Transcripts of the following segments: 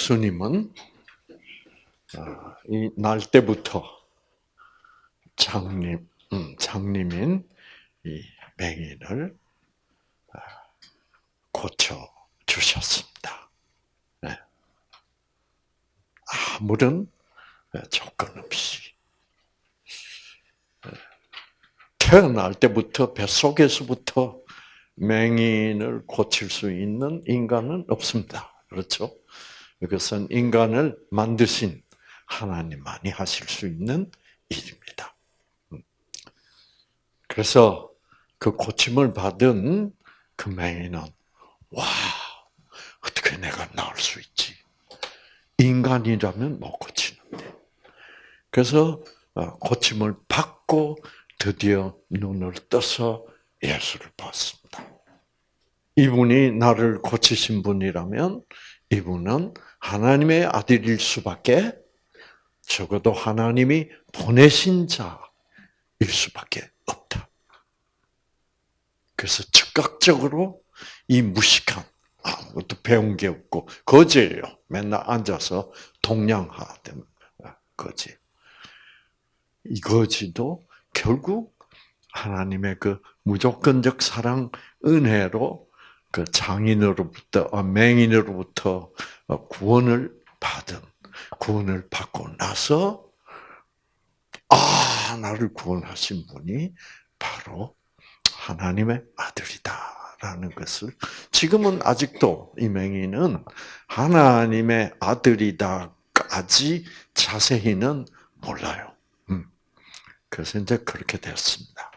예수님은 아, 이날 때부터 장님, 음, 장님인 이 맹인을 아, 고쳐 주셨습니다. 네. 아무런 조건 없이 네. 태어날 때부터 뱃속에서부터 맹인을 고칠 수 있는 인간은 없습니다. 그렇죠? 이것은 인간을 만드신 하나님만이 하실 수 있는 일입니다. 음. 그래서 그 고침을 받은 그 맹인은 와 어떻게 내가 나을 수 있지? 인간이라면 못 고치는데. 그래서 어, 고침을 받고 드디어 눈을 떠서 예수를 봤습니다. 이분이 나를 고치신 분이라면 이분은 하나님의 아들일 수밖에 적어도 하나님이 보내신 자일 수밖에 없다. 그래서 즉각적으로 이 무식한 아무것도 배운 게 없고 거지예요. 맨날 앉아서 동양하던 거지. 이 거지도 결국 하나님의 그 무조건적 사랑 은혜로 그 장인으로부터 어, 맹인으로부터 어, 구원을 받은 구원을 받고 나서 아 나를 구원하신 분이 바로 하나님의 아들이다라는 것을 지금은 아직도 이 맹인은 하나님의 아들이다까지 자세히는 몰라요. 음. 그래서 이제 그렇게 됐습니다.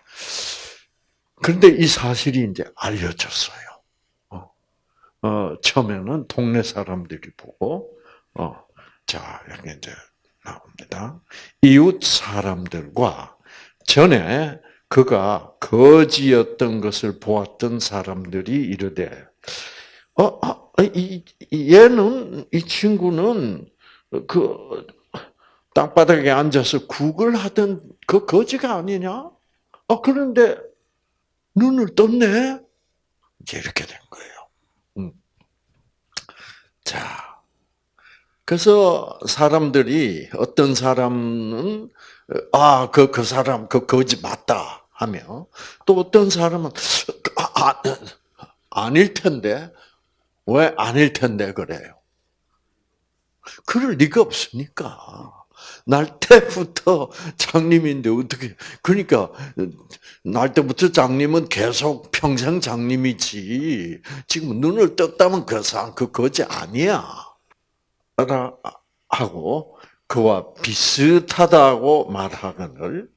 그런데 이 사실이 이제 알려졌어요. 어, 처음에는 동네 사람들이 보고, 어, 자, 여기 이제 나옵니다. 이웃 사람들과 전에 그가 거지였던 것을 보았던 사람들이 이르되, 어, 어 이, 얘는, 이 친구는 그 땅바닥에 앉아서 국을 하던 그 거지가 아니냐? 어, 그런데 눈을 떴네? 이제 이렇게 된 거예요. 자, 그래서 사람들이 어떤 사람은 아, 그, 그 사람, 그 거지 맞다 하며 또 어떤 사람은 아, 아, 아닐 텐데 왜 아닐 텐데 그래요? 그럴 리가 없으니까. 날 때부터 장님인데 어떻게 그러니까 날 때부터 장님은 계속 평생 장님이지 지금 눈을 떴다면 그 사람 그 거지 아니야 라 하고 그와 비슷하다고 말하거늘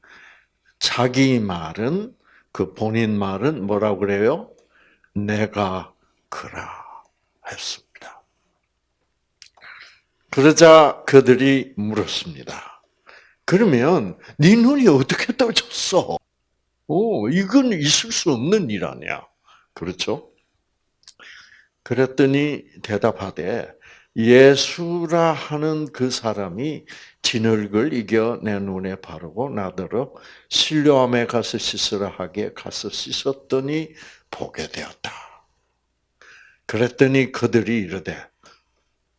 자기 말은 그 본인 말은 뭐라고 그래요? 내가 그라 했습니다. 그러자 그들이 물었습니다. 그러면 네 눈이 어떻게 떠졌어? 오, 이건 있을 수 없는 일 아니야. 그렇죠? 그랬더니 대답하되 예수라 하는 그 사람이 진흙을 이겨 내 눈에 바르고 나더러 신료함에 가서 씻으라 하게 가서 씻었더니 보게 되었다. 그랬더니 그들이 이르되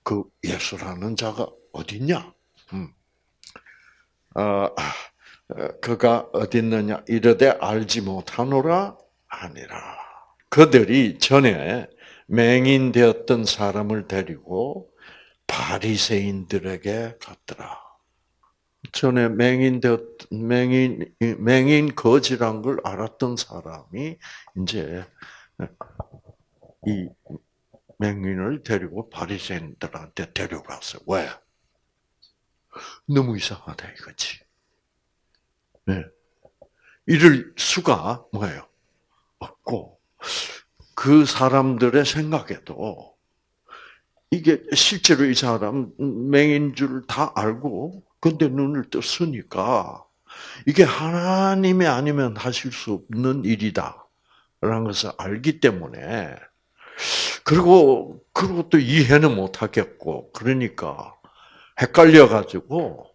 그 예수라는 자가 어딨냐? 음. 어, 그가 어딨느냐? 이르되 알지 못하노라 아니라. 그들이 전에 맹인되었던 사람을 데리고 바리새인들에게 갔더라. 전에 맹인되었 맹인 맹인 거지란 걸 알았던 사람이 이제 이 맹인을 데리고 바리새인들한테 데려갔어. 왜? 너무 이상하다 이거지. 네. 이럴 수가 뭐예요? 없고 그 사람들의 생각에도 이게 실제로 이 사람 맹인 줄 다 알고 근데 눈을 떴으니까 이게 하나님이 아니면 하실 수 없는 일이다. 라는 것을 알기 때문에 그리고 그리고 또 이해는 못 하겠고 그러니까 헷갈려 가지고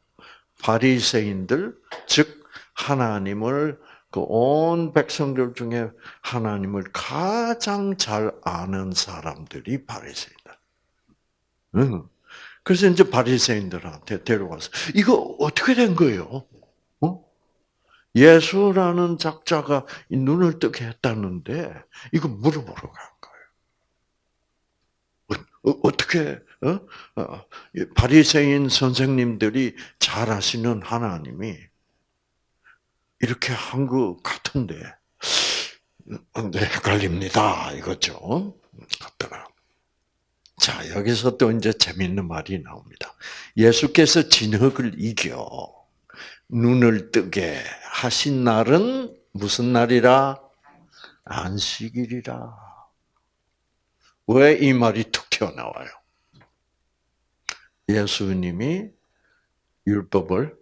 바리새인들 즉 하나님을 그 온 백성들 중에 하나님을 가장 잘 아는 사람들이 바리새인들. 응. 그래서 이제 바리새인들한테 데려가서 이거 어떻게 된 거예요? 어? 예수라는 작자가 눈을 뜨게 했다는데 이거 물어보러 간 거예요. 어, 어 떻게 어? 어 바리새인 선생님들이 잘 아시는 하나님이 이렇게 한 것 같은데 네, 헷갈립니다. 이거죠. 같더라. 자, 여기서 또 이제 재밌는 말이 나옵니다. 예수께서 진흙을 이겨 눈을 뜨게 하신 날은 무슨 날이라? 안식일이라. 왜 이 말이 툭 튀어나와요? 예수님이 율법을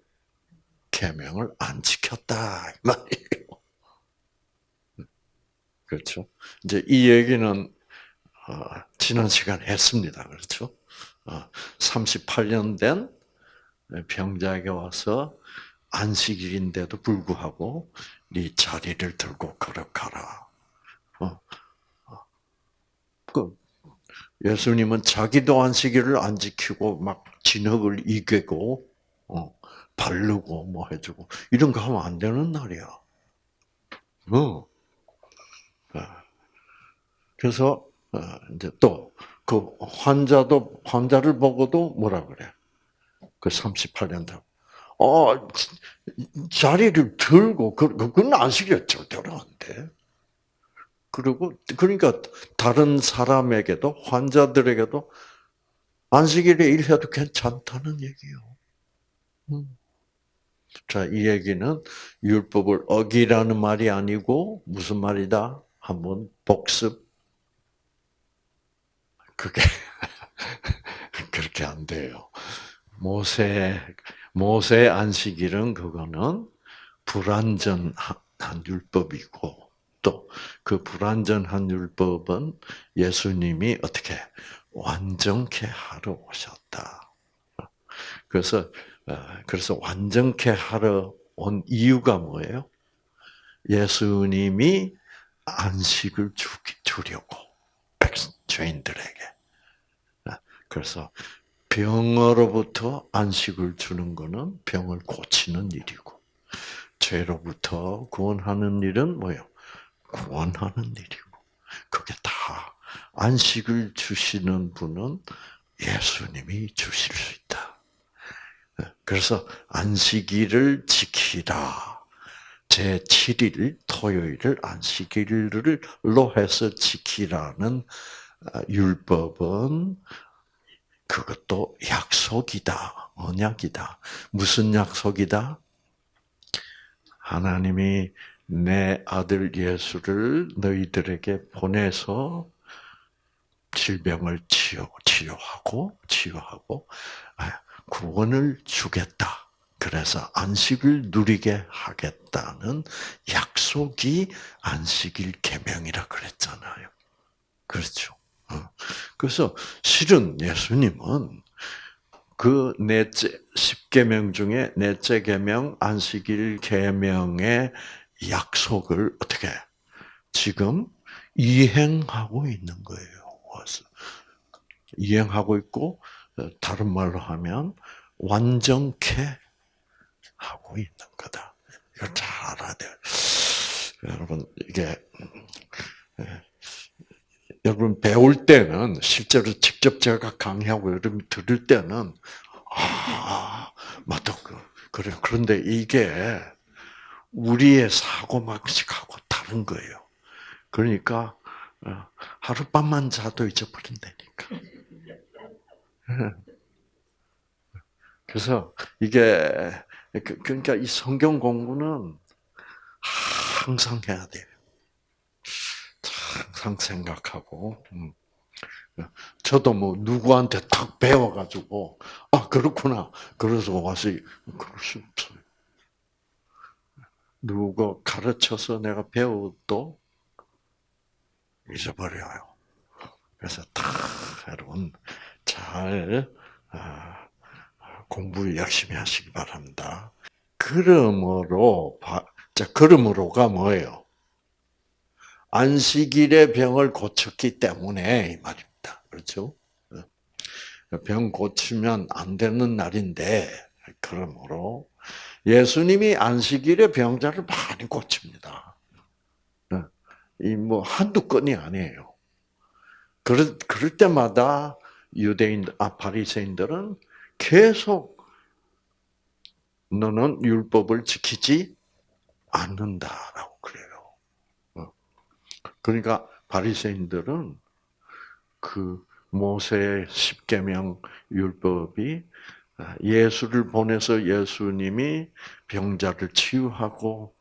계명을 안 지켰다 이 말이에요. 그렇죠? 이제 이 얘기는 어, 지난 시간에 했습니다. 그렇죠? 38년 어, 된 병자에게 와서 안식일인데도 불구하고 네 자리를 들고 걸어가라. 어. 그 예수님은 자기도 안식일을 안 지키고 막 진흙을 이기고 어, 바르고 뭐 해주고 이런 거 하면 안 되는 날이야. 어. 그래서 어, 이제 또 그 환자도 환자를 보고도 뭐라 그래? 그 38년 다. 어 자리를 들고 그 그건 안식일 절대로 안 돼. 그리고 그러니까 다른 사람에게도 환자들에게도 안식일에 일해도 괜찮다는 얘기요. 음. 자, 이 얘기는 율법을 어기라는 말이 아니고 무슨 말이다? 한번 복습 그게 그렇게 안 돼요. 모세 모세 안식일은 그거는 불완전한 율법이고 또 그 불완전한 율법은 예수님이 어떻게 완전케 하러 오셨다. 그래서 어, 그래서 완전케 하러 온 이유가 뭐예요? 예수님이 안식을 주려고 죄인들에게. 그래서 병으로부터 안식을 주는 것은 병을 고치는 일이고 죄로부터 구원하는 일은 뭐요? 구원하는 일이고 그게 다 안식을 주시는 분은 예수님이 주실 수 있다. 그래서 안식일을 지키라. 제 7일 토요일을 안식일로 해서 지키라는 아, 율법은 그것도 약속이다. 언약이다. 무슨 약속이다? 하나님이 내 아들 예수를 너희들에게 보내서 질병을 치료, 치료하고, 치유하고, 아, 구원을 주겠다. 그래서 안식을 누리게 하겠다는 약속이 안식일 계명이라 그랬잖아요. 그렇죠. 어. 그래서 실은 예수님은 그 넷째 십계명 중에 넷째 계명 안식일 계명의 약속을 어떻게 지금 이행하고 있는 거예요. 이행하고 있고 어, 다른 말로 하면 완전케 하고 있는 거다. 이걸 잘 알아야 돼요. 여러분 이게 여러분 배울 때는 실제로 직접 제가 강의하고 여러분 들을 때는 아 맞다 그 그래 그런데 이게 우리의 사고 방식하고 다른 거예요. 그러니까 어, 하룻밤만 자도 잊어버린다니까. 그래서 이게 그, 그러니까 이 성경 공부는 항상 해야 돼요. 항상 생각하고. 음. 저도 뭐 누구한테 탁 배워가지고 아 그렇구나 그래서 와서 그럴 수 없어요. 누가 가르쳐서 내가 배워도 잊어버려요. 그래서 다 여러분 잘 아, 공부 열심히 하시기 바랍니다. 그러므로 자 그러므로가 뭐예요? 안식일의 병을 고쳤기 때문에 이 말입니다. 그렇죠? 병 고치면 안 되는 날인데 그러므로 예수님이 안식일에 병자를 많이 고칩니다. 이 뭐 한두 건이 아니에요. 그럴, 그럴 때마다 유대인, 아, 바리새인들은 계속 너는 율법을 지키지 않는다라고 그래요. 어. 그러니까 바리새인들은 그 모세의 십계명 율법이 예수를 보내서 예수님이 병자를 치유하고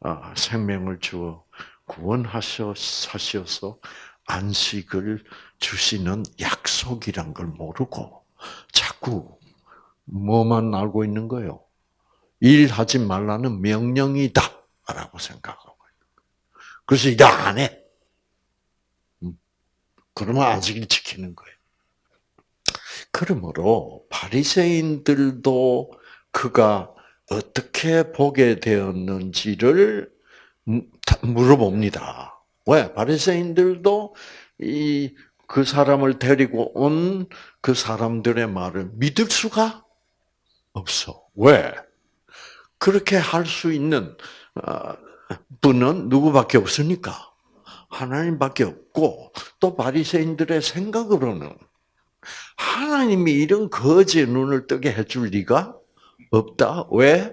아, 생명을 주어 구원하셔서 안식을 주시는 약속이란 걸 모르고 자꾸 뭐만 알고 있는 거예요. 일하지 말라는 명령이다 라고 생각하고 그래서 일 안 해. 음. 그러면 안식일 지키는 거예요. 그러므로 바리새인들도 그가 어떻게 보게 되었는지를 물어봅니다. 왜? 바리새인들도 이 그 사람을 데리고 온 그 사람들의 말을 믿을 수가 없어. 왜? 그렇게 할 수 있는 어, 분은 누구밖에 없으니까 하나님밖에 없고 또 바리새인들의 생각으로는 하나님이 이런 거지의 눈을 뜨게 해줄 리가 없다. 왜?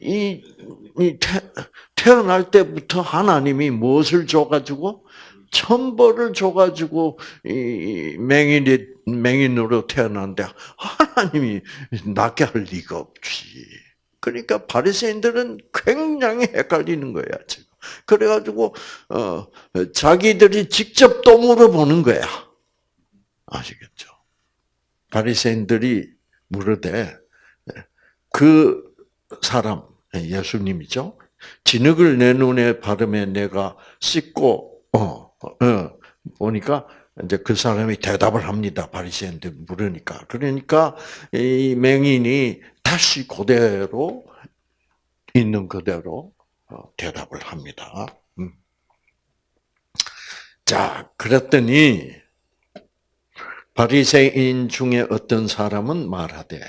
이, 이 태, 태어날 때부터 하나님이 무엇을 줘가지고 천벌을 줘가지고 이 맹인이 맹인으로 태어난데 하나님이 낫게 할 리가 없지. 그러니까 바리새인들은 굉장히 헷갈리는 거야 지금. 그래가지고 어 자기들이 직접 또 물어보는 거야. 아시겠죠? 바리새인들이 물으되 그 사람 예수님이죠. 진흙을 내 눈에 바르며 내가 씻고 어, 어 보니까 이제 그 사람이 대답을 합니다. 바리새인들 물으니까. 그러니까 이 맹인이 다시 그대로 있는 그대로 어, 대답을 합니다. 음. 자, 그랬더니 바리새인 중에 어떤 사람은 말하되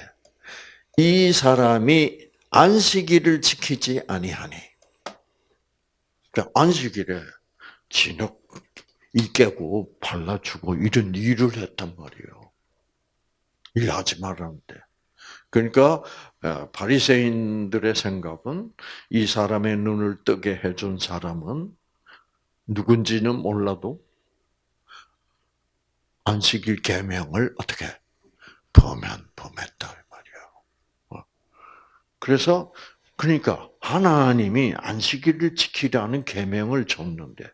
이 사람이 안식일을 지키지 아니하니. 그러니까 안식일에 진흙 이 깨고 발라주고 이런 일을 했단 말이에요. 일하지 말라는데. 그러니까 어, 바리새인들의 생각은 이 사람의 눈을 뜨게 해준 사람은 누군지는 몰라도 안식일 계명을 어떻게 범한 범했다 말이에요. 어. 그래서 그러니까 하나님이 안식일을 지키라는 계명을 줬는데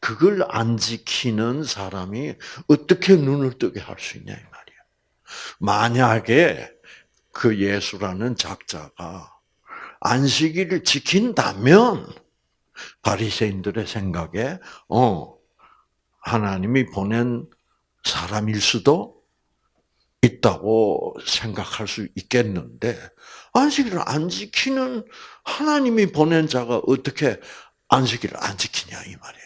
그걸 안 지키는 사람이 어떻게 눈을 뜨게 할 수 있냐 이 말이야. 만약에 그 예수라는 작자가 안식일을 지킨다면 바리새인들의 생각에 어 하나님이 보낸 사람일 수도 있다고 생각할 수 있겠는데 안식일을 안 지키는 하나님이 보낸 자가 어떻게 안식일을 안 지키냐 이 말이에요.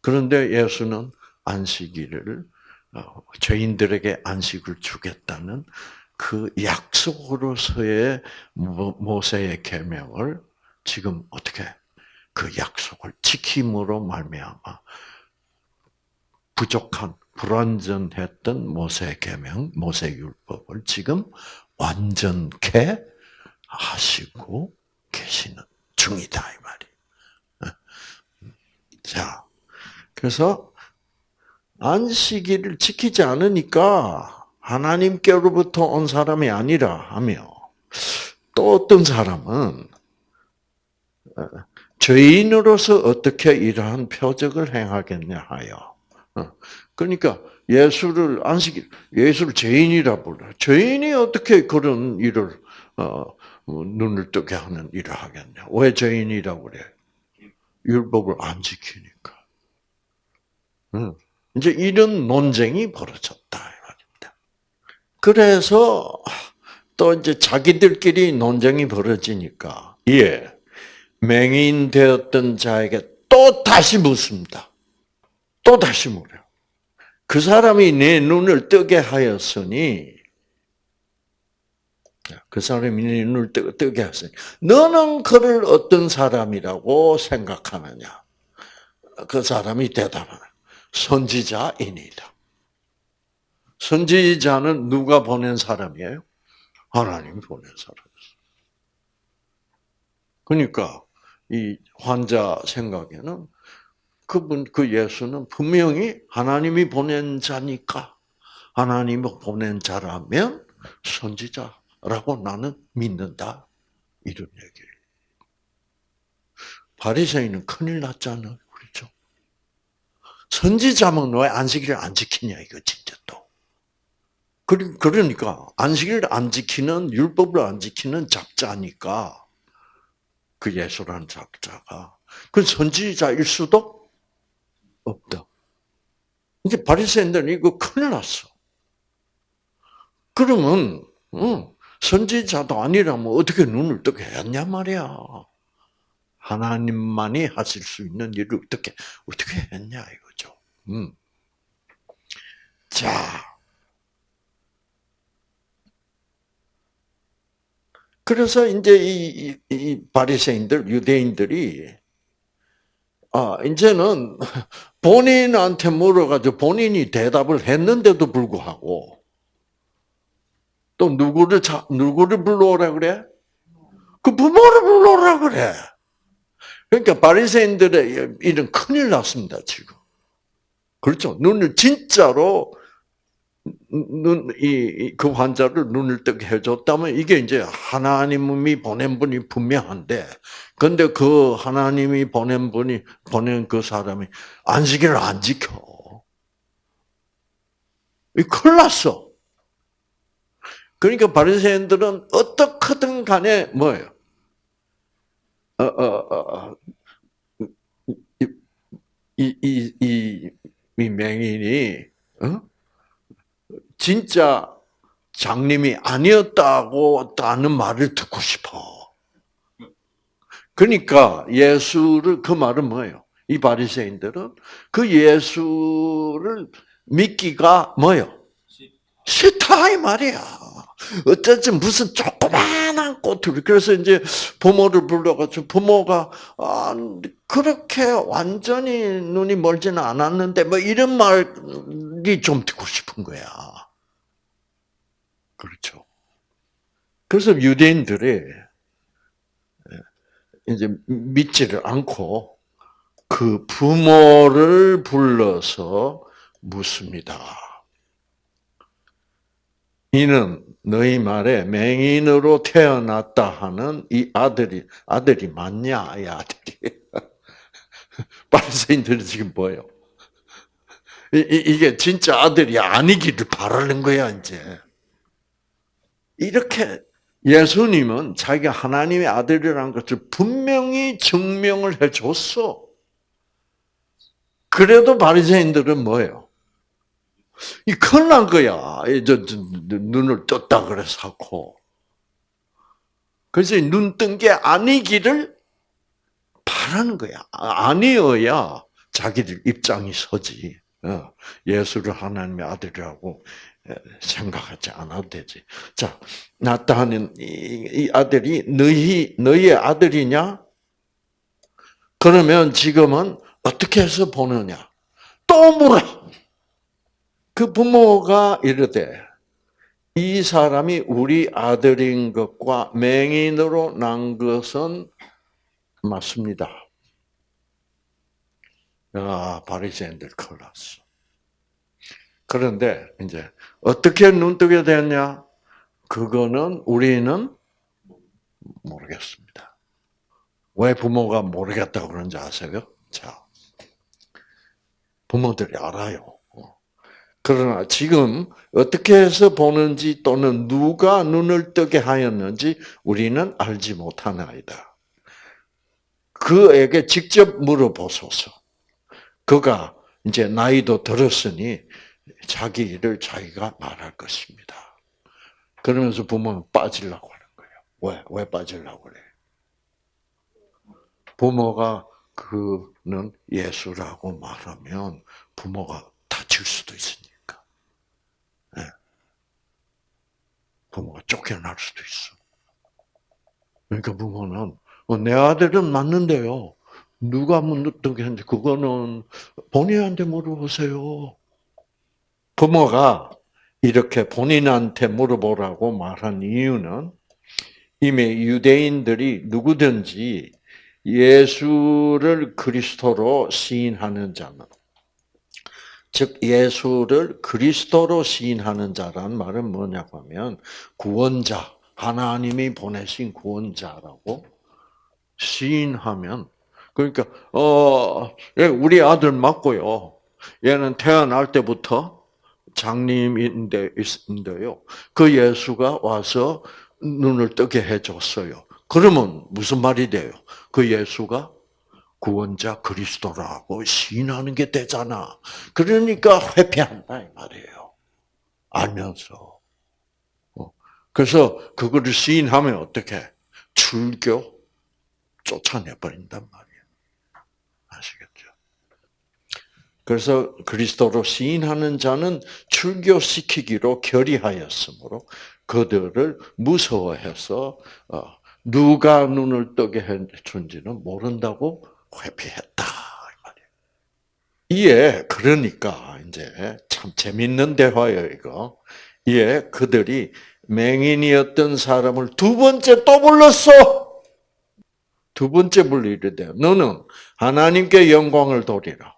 그런데 예수는 안식일을 어, 죄인들에게 안식을 주겠다는 그 약속으로서의 모세의 계명을 지금 어떻게 그 약속을 지킴으로 말미암아 부족한 불완전했던 모세 계명, 모세 율법을 지금 완전케 하시고 계시는 중이다 이 말이. 어? 자, 그래서 안식일을 지키지 않으니까 하나님께로부터 온 사람이 아니라 하며 또 어떤 사람은 어, 죄인으로서 어떻게 이러한 표적을 행하겠냐 하여. 어, 그러니까 예수를 안식 예수를 죄인이라 불러. 죄인이 어떻게 그런 일을 어, 눈을 뜨게 하는 일을 하겠냐? 왜 죄인이라고 그래? 율법을 안 지키니까. 이제 이런 논쟁이 벌어졌다 말입니다. 그래서 또 이제 자기들끼리 논쟁이 벌어지니까 예 맹인 되었던 자에게 또 다시 묻습니다. 또 다시 물어요. 그 사람이 내 눈을 뜨게 하였으니 그 사람이 네 눈을 뜨게 하였으니 너는 그를 어떤 사람이라고 생각하느냐? 그 사람이 대답하는 선지자이니다. 선지자는 누가 보낸 사람이에요? 하나님이 보낸 사람이었어. 그러니까 이 환자 생각에는 그분 그 예수는 분명히 하나님이 보낸 자니까 하나님이 보낸 자라면 선지자라고 나는 믿는다 이런 얘기예요. 바리새인은 큰일 났잖아요, 그렇죠? 선지자면 왜 안식일을 안 지키냐 이거 진짜 또. 그러니까 안식일을 안 지키는 율법을 안 지키는 작자니까 그 예수라는 작자가 그 선지자일 수도 없다. 이제 바리새인들은 이거 큰일 났어. 그러면 선지자도 아니라면 어떻게 눈을 뜨게 했냐 말이야. 하나님만이 하실 수 있는 일을 어떻게 어떻게 했냐 이거죠. 음. 자. 그래서 이제 이, 이 바리새인들 유대인들이 아 이제는 본인한테 물어가지고 본인이 대답을 했는데도 불구하고 또 누구를 자, 누구를 불러오라 그래? 그 부모를 불러오라 그래. 그러니까 바리새인들의 일은 큰일 났습니다 지금. 그렇죠? 눈을 진짜로 눈이그 환자를 눈을 뜨게 해줬다면 이게 이제 하나님이 보낸 분이 분명한데, 근데 그 하나님이 보낸 분이 보낸 그 사람이 안식일을 안 지켜. 이 큰일 났어. 그러니까 바리새인들은 어떻게든 간에 뭐예요? 어, 어, 어, 이, 이, 이, 이 맹인이, 어? 진짜 장님이 아니었다고 하는 말을 듣고 싶어. 그러니까 예수를 그 말은 뭐예요? 이 바리새인들은 그 예수를 믿기가 뭐요? 싫다 이 말이야. 어쩌지 무슨 조그마한 꽃을 그래서 이제 부모를 불러가지고 부모가 아, 그렇게 완전히 눈이 멀지는 않았는데 뭐 이런 말이 좀 듣고 싶은 거야. 그렇죠. 그래서 유대인들이 이제 믿지를 않고 그 부모를 불러서 묻습니다. 이는 너희 말에 맹인으로 태어났다 하는 이 아들이 아들이 맞냐 이 아들이 바리새인들이 지금 뭐예요? 이 게 진짜 아들이 아니기를 바라는 거야 이제. 이렇게 예수님은 자기가 하나님의 아들이라는 것을 분명히 증명을 해줬어. 그래도 바리새인들은 뭐예요? 이 큰일 난 거야. 저, 눈을 떴다 그래서고. 그래서 눈 뜬 게 아니기를 바라는 거야. 아니어야 자기들 입장이 서지. 어, 예수를 하나님의 아들이라고 생각하지 않아도 되지. 자, 나타나는 이, 아들이 너희 너희의 아들이냐? 그러면 지금은 어떻게 해서 보느냐? 또 물어. 그 부모가 이르되 이 사람이 우리 아들인 것과 맹인으로 난 것은 맞습니다. 야, 바리새인들 큰일 났어. 그런데 이제 어떻게 눈뜨게 됐냐? 그거는 우리는 모르겠습니다. 왜 부모가 모르겠다고 그런지 아세요? 자, 부모들이 알아요. 그러나 지금 어떻게 해서 보는지 또는 누가 눈을 뜨게 하였는지 우리는 알지 못하나이다. 그에게 직접 물어보소서. 그가 이제 나이도 들었으니 자기 일을 자기가 말할 것입니다. 그러면서 부모는 빠지려고 하는 거예요. 왜? 왜 빠지려고 그래? 부모가 그는 예수라고 말하면 부모가 다칠 수도 있으니까. 네. 부모가 쫓겨날 수도 있어. 그러니까 부모는 어, 내 아들은 맞는데요. 누가 문득 했는데 그거는 본인한테 물어보세요. 부모가 이렇게 본인한테 물어보라고 말한 이유는 이미 유대인들이 누구든지 예수를 그리스도로 시인하는 자는 즉 예수를 그리스도로 시인하는 자란 말은 뭐냐고 하면 구원자 하나님이 보내신 구원자라고 시인하면 그러니까 어 예, 우리 아들 맞고요. 얘는 태어날 때부터 장님인데인데요. 그 예수가 와서 눈을 뜨게 해줬어요. 그러면 무슨 말이 돼요? 그 예수가 구원자 그리스도라고 시인하는 게 되잖아. 그러니까 회피한다 이 말이에요. 알면서. 어. 그래서 그거를 시인하면 어떻게? 출교 쫓아내 버린단 말이에요. 아시겠죠? 그래서 그리스도로 시인하는 자는 출교시키기로 결의하였으므로 그들을 무서워해서 어, 누가 눈을 뜨게 해준지는 모른다고 회피했다. 이에 그러니까 이제 참 재밌는 대화예요 이거. 이에 그들이 맹인이었던 사람을 두 번째 또 불렀어. 두 번째 불리되 너는 하나님께 영광을 돌리라.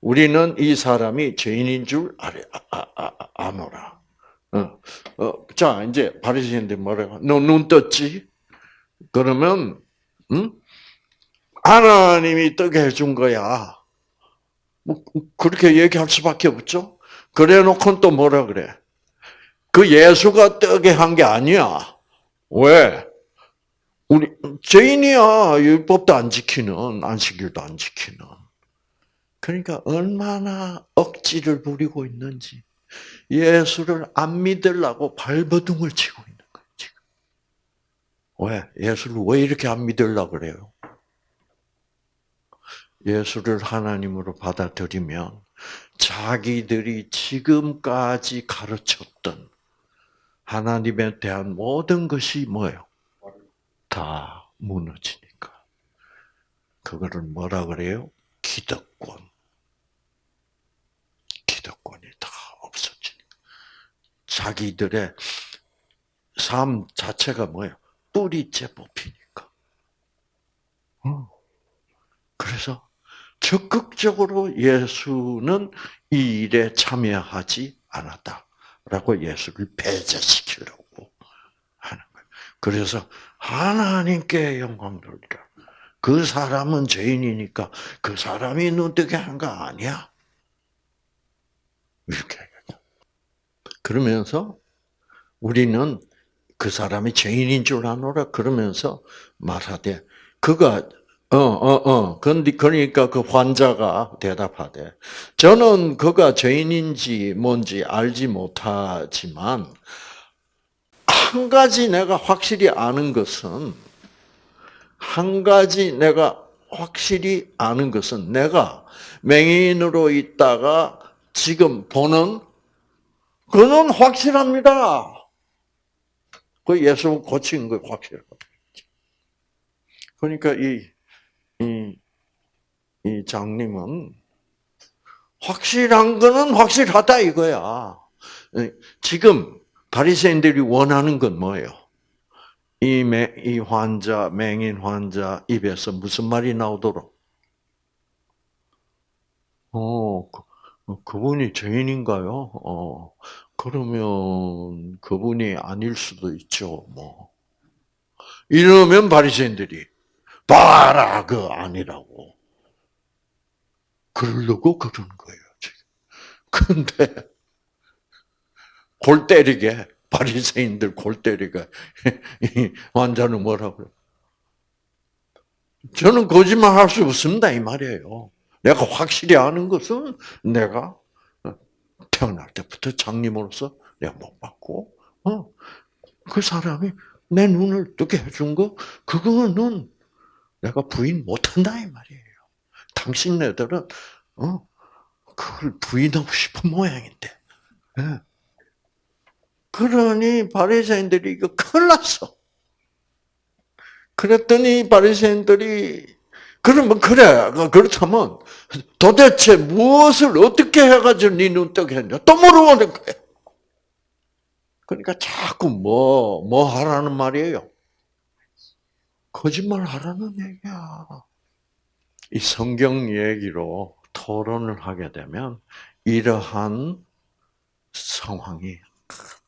우리는 이 사람이 죄인인 줄 아래, 아, 아, 아, 아노라. 어, 어, 자 이제 바리새인들 뭐라고? 너 눈 떴지? 그러면 응? 하나님이 뜨게 해준 거야. 뭐 그렇게 얘기할 수밖에 없죠. 그래 놓고 또 뭐라 그래? 그 예수가 뜨게 한 게 아니야. 왜? 우리 죄인이야. 율법도 안 지키는 안식일도 안 지키는. 그러니까 얼마나 억지를 부리고 있는지 예수를 안 믿으려고 발버둥을 치고 있는 거예요. 지금. 왜? 예수를 왜 이렇게 안 믿으려고 그래요? 예수를 하나님으로 받아들이면 자기들이 지금까지 가르쳤던 하나님에 대한 모든 것이 뭐예요? 다 무너지니까. 그거를 뭐라 그래요? 기득권. 기득권이 다 없어지니까. 자기들의 삶 자체가 뭐예요? 뿌리째 뽑히니까. 그래서 적극적으로 예수는 이 일에 참여하지 않았다라고 예수를 배제시키려고 하는 거예요. 그래서 하나님께 영광 돌리라. 그 사람은 죄인이니까 그 사람이 눈뜨게 한 거 아니야. 이렇게 그러면서 우리는 그 사람이 죄인인 줄 아노라 그러면서 말하되 그가 어, 어, 어. 근데 그러니까 그 환자가 대답하되 저는 그가 죄인인지 뭔지 알지 못하지만 한 가지 내가 확실히 아는 것은 한 가지 내가 확실히 아는 것은 내가 맹인으로 있다가 지금 보는 그는 확실합니다. 그 예수 고친 거 확실하다. 그러니까 이 이, 이 장님은 확실한 거는 확실하다 이거야. 지금 바리새인들이 원하는 건 뭐예요? 이, 매, 이 환자, 맹인 환자 입에서 무슨 말이 나오도록? 어, 그, 그분이 죄인인가요? 어, 그러면 그분이 아닐 수도 있죠, 뭐. 이러면 바리새인들이 봐라 그 아니라고. 그러려고 그런 거예요 지금. 근데 골 때리게 바리새인들 골 때리게 환자는 뭐라고? 저는 거짓말 할 수 없습니다 이 말이에요. 내가 확실히 아는 것은 내가 태어날 때부터 장님으로서 내가 못 받고, 어, 그 사람이 내 눈을 뜨게 해준 거, 그거는 내가 부인 못한다 이 말이에요. 당신네들은 어 그걸 부인하고 싶은 모양인데. 네. 그러니 바리새인들이 이거 큰일 났어. 그랬더니 바리새인들이 그러면 그래 그렇다면 도대체 무엇을 어떻게 해가지고 네 눈 뜨게 했냐 또 물어보는 거야. 그러니까 자꾸 뭐뭐 뭐 하라는 말이에요. 거짓말 하라는 얘기야. 이 성경 얘기로 토론을 하게 되면 이러한 상황이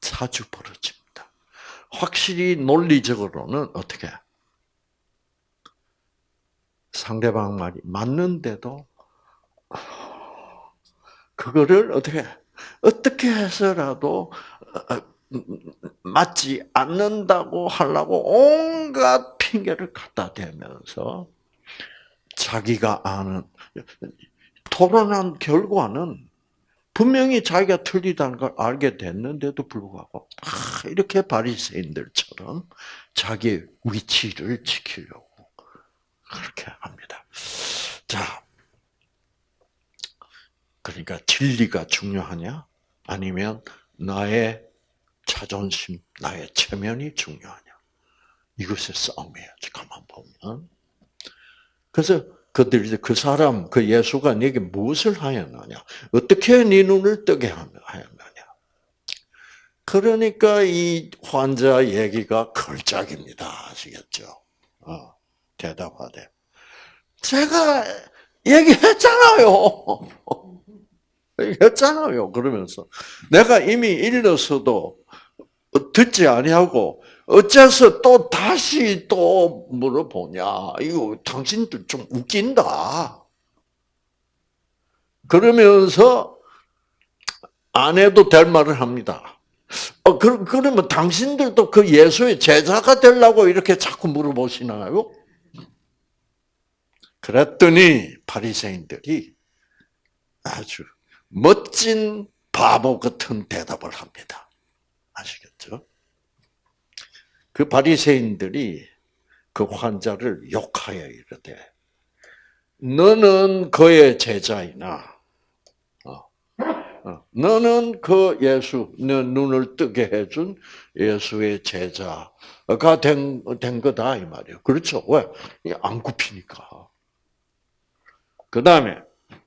자주 벌어집니다. 확실히 논리적으로는 어떻게 상대방 말이 맞는데도 그거를 어떻게 어떻게 해서라도 어, 맞지 않는다고 하려고 온갖 핑계를 갖다 대면서 자기가 아는 토론한 결과는 분명히 자기가 틀리다는 걸 알게 됐는데도 불구하고 이렇게 바리새인들처럼 자기 위치를 지키려고 그렇게 합니다. 자, 그러니까 진리가 중요하냐? 아니면 나의 자존심, 나의 체면이 중요하냐? 이것의 싸움이에요. 가만 보면. 그래서 그들이 그 사람, 그 예수가 네게 무엇을 하였느냐? 어떻게 네 눈을 뜨게 하였느냐? 그러니까 이 환자 얘기가 걸작입니다. 아시겠죠? 어. 대답하되 제가 얘기했잖아요. 얘기했잖아요. 그러면서 내가 이미 일러서도 듣지 아니하고 어째서 또 다시 또 물어보냐? 이거 당신들 좀 웃긴다. 그러면서 안 해도 될 말을 합니다. 어, 그, 그러면 당신들도 그 예수의 제자가 되려고 이렇게 자꾸 물어보시나요? 그랬더니 바리새인들이 아주 멋진 바보 같은 대답을 합니다. 아시겠죠? 그 바리새인들이 그 환자를 욕하여 이르되 너는 그의 제자이나 어, 어, 너는 그 예수, 너 눈을 뜨게 해준 예수의 제자가 된, 된 거다, 이 말이에요. 그렇죠. 왜? 안 굽히니까. 그 다음에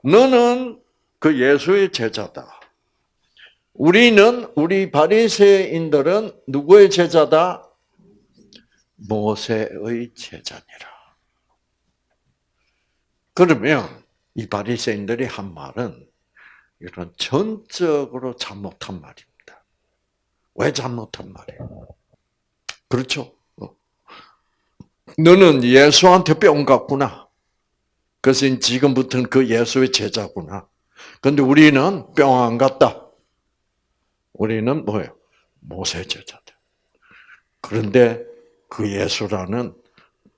너는 그 예수의 제자다. 우리는 우리 바리새인들은 누구의 제자다? 모세의 제자니라. 그러면 이 바리새인들이 한 말은 이런 전적으로 잘못한 말입니다. 왜 잘못한 말이에요? 그렇죠? 어. 너는 예수한테 뿅 갔구나. 그래서 지금부터는 그 예수의 제자구나. 근데 우리는 뿅 안 갔다. 우리는 뭐예요? 모세 제자들. 그런데 그 예수라는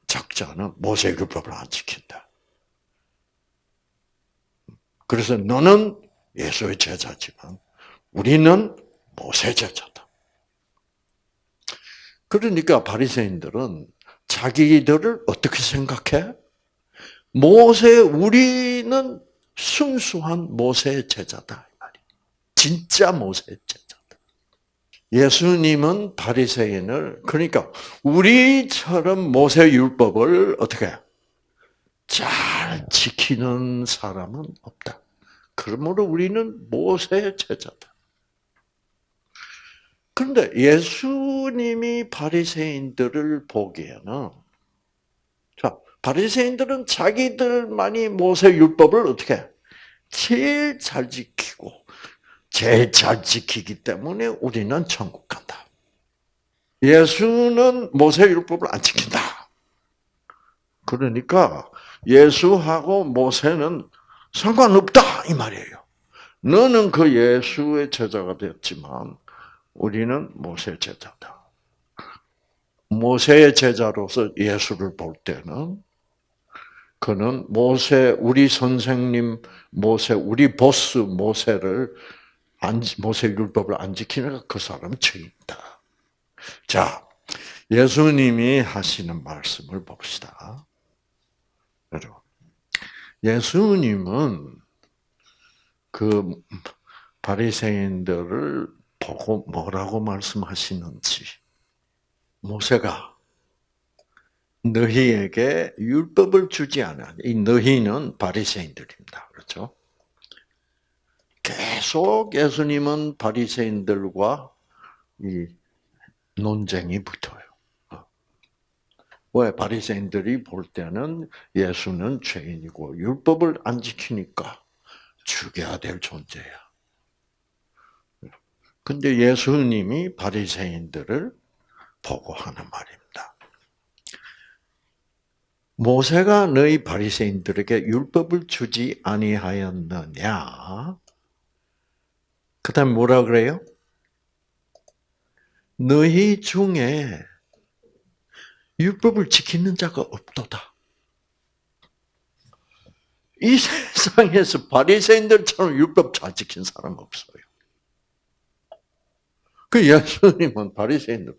작자는 모세 율법을 안 지킨다. 그래서 너는 예수의 제자지만 우리는 모세 제자다. 그러니까 바리새인들은 자기들을 어떻게 생각해? 모세 우리는 순수한 모세의 제자다 진짜 모세의 제자다. 예수님은 바리새인을 그러니까 우리처럼 모세 율법을 어떻게 잘 지키는 사람은 없다. 그러므로 우리는 모세의 제자다. 그런데 예수님이 바리새인들을 보기에는 바리새인들은 자기들만이 모세 율법을 어떻게 제일 잘 지키고 제일 잘 지키기 때문에 우리는 천국 간다. 예수는 모세 율법을 안 지킨다. 그러니까 예수하고 모세는 상관없다 이 말이에요. 너는 그 예수의 제자가 되었지만 우리는 모세 제자다. 모세의 제자로서 예수를 볼 때는 그는 모세 우리 선생님 모세 우리 보스 모세를 안 모세 율법을 안 지키니까 그 사람은 죄인다. 자, 예수님이 하시는 말씀을 봅시다. 여러분, 예수님은 그 바리새인들을 보고 뭐라고 말씀하시는지 모세가 너희에게 율법을 주지 않아. 이 너희는 바리새인들입니다. 그렇죠? 계속 예수님은 바리새인들과 이 논쟁이 붙어요. 왜 바리새인들이 볼 때는 예수는 죄인이고 율법을 안 지키니까 죽여야 될 존재야. 근데 예수님이 바리새인들을 보고 하는 말입니다. 모세가 너희 바리새인들에게 율법을 주지 아니하였느냐? 그다음 뭐라 그래요? 너희 중에 율법을 지키는 자가 없도다. 이 세상에서 바리새인들처럼 율법 잘 지킨 사람 없어요. 그 예수님은 바리새인들.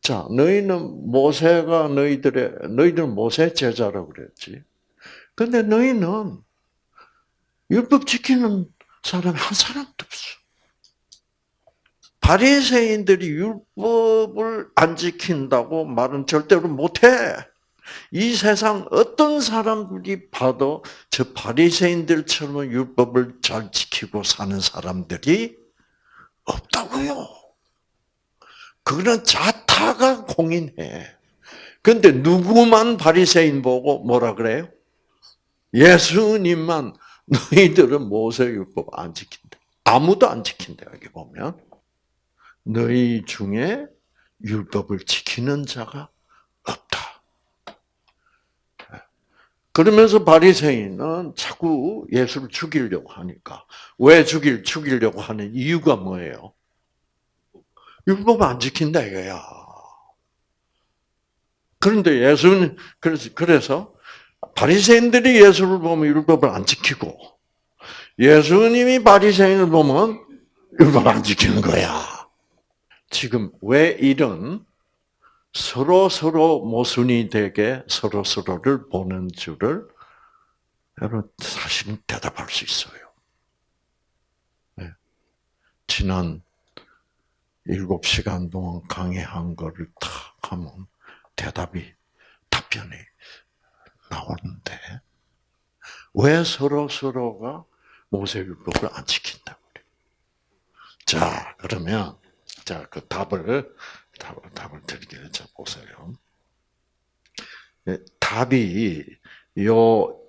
자, 너희는 모세가 너희들의 너희들은 모세 제자라고 그랬지. 근데 너희는 율법 지키는 사람이 한 사람도 없어. 바리새인들이 율법을 안 지킨다고 말은 절대로 못해. 이 세상 어떤 사람들이 봐도 저 바리새인들처럼 율법을 잘 지키고 사는 사람들이 없다고요. 그거는 자타가 공인해. 근데 누구만 바리새인 보고 뭐라 그래요? 예수님만 너희들은 모세율법 안 지킨다. 아무도 안 지킨다 여기 보면 너희 중에 율법을 지키는 자가 없다. 그러면서 바리새인은 자꾸 예수를 죽이려고 하니까 왜 죽일 죽이려고 하는 이유가 뭐예요? 율법 안 지킨다 이거야. 그런데 예수는 그래서 그래서 바리새인들이 예수를 보면 율법을 안 지키고 예수님이 바리새인을 보면 율법 안 지키는 거야. 지금 왜 이런 서로 서로 모순이 되게 서로 서로를 보는 줄을 여러분 사실은 대답할 수 있어요. 네. 지난 일곱 시간 동안 강의한 거를 탁 하면 대답이 답변이 나오는데 왜 서로 서로가 모세율법을 안 지킨다고 그래? 자 그러면 자 그 답을 답을, 답을 드리게 자 보세요. 예, 답이 요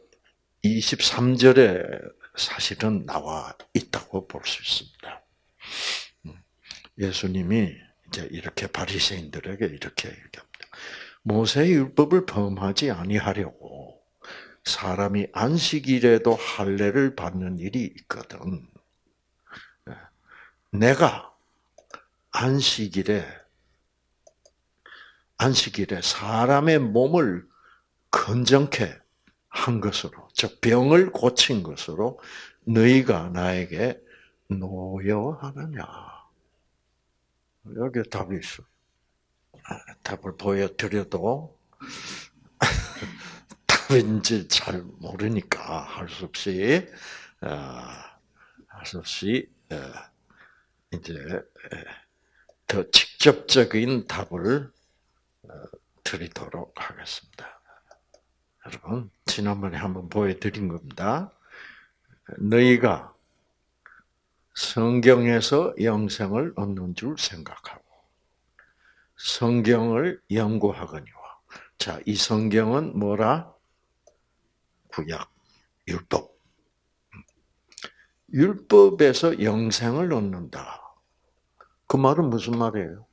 23절에 사실은 나와 있다고 볼 수 있습니다. 음, 예수님이 이제 이렇게 바리새인들에게 이렇게 얘기합니다. 모세의 율법을 범하지 아니하려고 사람이 안식일에도 할례를 받는 일이 있거든. 예, 내가 안식일에 안식일에 사람의 몸을 건정케 한 것으로, 즉 병을 고친 것으로 너희가 나에게 노여하느냐? 여기 답이 있어. 아, 답을 보여드려도 답인지 잘 모르니까 할 수 없이 아, 할수 없이 이제 더 직접적인 답을 어, 드리도록 하겠습니다. 여러분, 지난번에 한번 보여드린 겁니다. 너희가 성경에서 영생을 얻는 줄 생각하고, 성경을 연구하거니와. 자, 이 성경은 뭐라? 구약, 율법. 율법에서 영생을 얻는다. 그 말은 무슨 말이에요?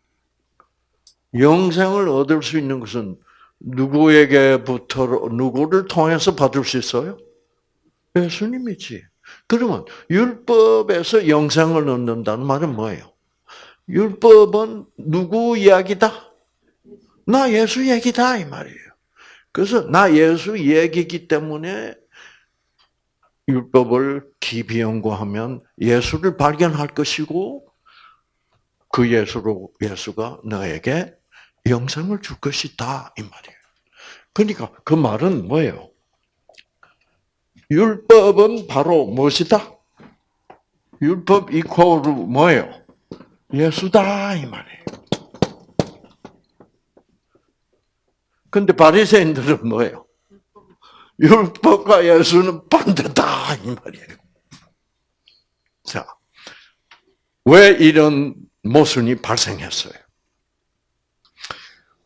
영생을 얻을 수 있는 것은 누구에게부터 누구를 통해서 받을 수 있어요? 예수님이지. 그러면 율법에서 영생을 얻는다는 말은 뭐예요? 율법은 누구 이야기다? 나 예수 얘기다 이 말이에요. 그래서 나 예수 얘기기 때문에 율법을 깊이 연구하면 예수를 발견할 것이고 그 예수로 예수가 너에게 영생을 줄 것이다 이 말이에요. 그러니까 그 말은 뭐예요? 율법은 바로 무엇이다? 율법 이코르 뭐예요? 예수다 이 말이에요. 근데 바리새인들은 뭐예요? 율법과 예수는 반대다 이 말이에요. 자, 왜 이런 모순이 발생했어요?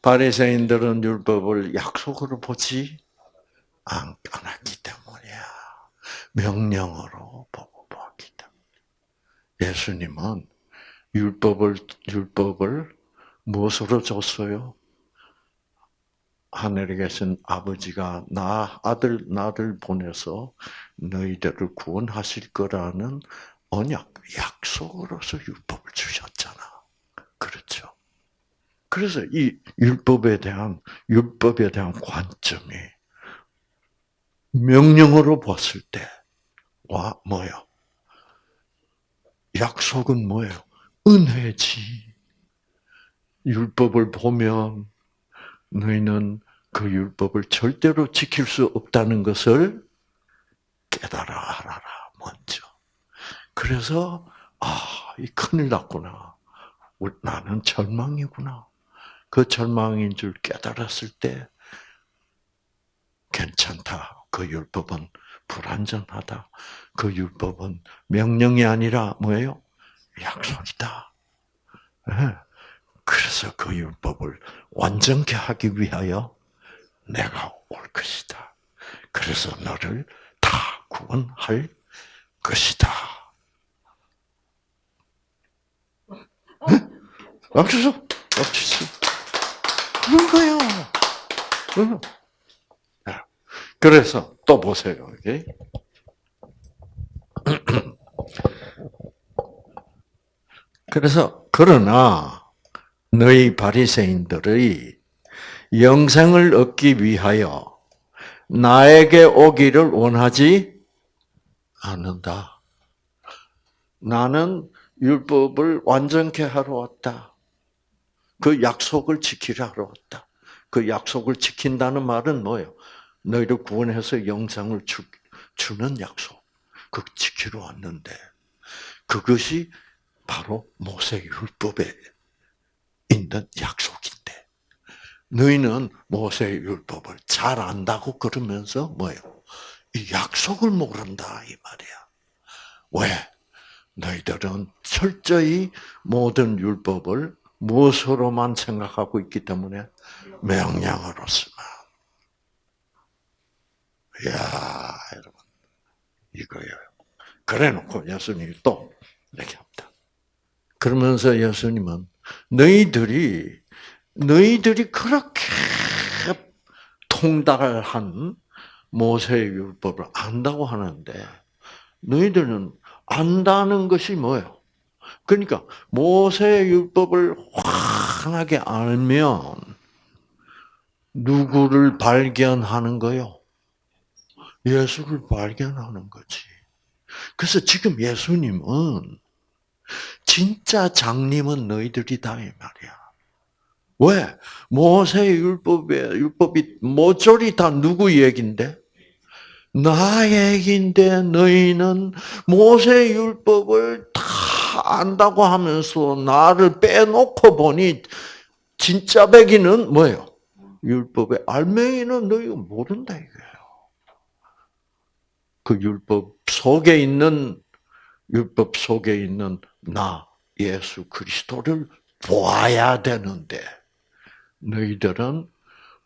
바리새인들은 율법을 약속으로 보지 않았기. 명령으로 보고 보았기 때문에. 예수님은 율법을 율법을 무엇으로 줬어요? 하늘에 계신 아버지가 나 아들 나를 보내서 너희들을 구원하실 거라는 언약 약속으로서 율법을 주셨잖아. 그렇죠. 그래서 이 율법에 대한 율법에 대한 관점이 명령으로 봤을 때 와 뭐요? 약속은 뭐예요? 은혜지. 율법을 보면 너희는 그 율법을 절대로 지킬 수 없다는 것을 깨달아 알아라 먼저. 그래서 아, 이 큰일 났구나. 나는 절망이구나. 그 절망인 줄 깨달았을 때 괜찮다. 그 율법은 불완전하다. 그 율법은 명령이 아니라 뭐예요? 약속이다. 네. 그래서 그 율법을 완전케 하기 위하여 내가 올 것이다. 그래서 너를 다 구원할 것이다. 박수, 박수. 그런 거요. 그래서 또 보세요. 그래서 그러나 너희 바리새인들의 영생을 얻기 위하여 나에게 오기를 원하지 않는다. 나는 율법을 완전케 하러 왔다. 그 약속을 지키려 하러 왔다. 그 약속을 지킨다는 말은 뭐예요? 너희를 구원해서 영생을 주, 주는 약속. 그 지키러 왔는데 그것이 바로 모세 율법에 있는 약속인데 너희는 모세 율법을 잘 안다고 그러면서 뭐예요? 이 약속을 모른다 이 말이야. 왜? 너희들은 철저히 모든 율법을 무엇으로만 생각하고 있기 때문에 명령으로서만. 이야, 여러분. 이거예요. 그래 놓고 예수님이 또 이렇게 합니다. 그러면서 예수님은 너희들이 너희들이 그렇게 통달한 모세의 율법을 안다고 하는데 너희들은 안다는 것이 뭐예요? 그러니까 모세의 율법을 환하게 알면 누구를 발견하는 거요? 예수를 발견하는 거지. 그래서 지금 예수님은 진짜 장님은 너희들이 다 이 말이야. 왜? 모세 율법에 율법이 모조리 다 누구 얘긴데? 나 얘긴데 너희는 모세 율법을 다 안다고 하면서 나를 빼놓고 보니 진짜 백이는 뭐예요? 율법의 알맹이는 너희가 모른다 이거예요. 그 율법 속에 있는 율법 속에 있는 나 예수 그리스도를 보아야 되는데 너희들은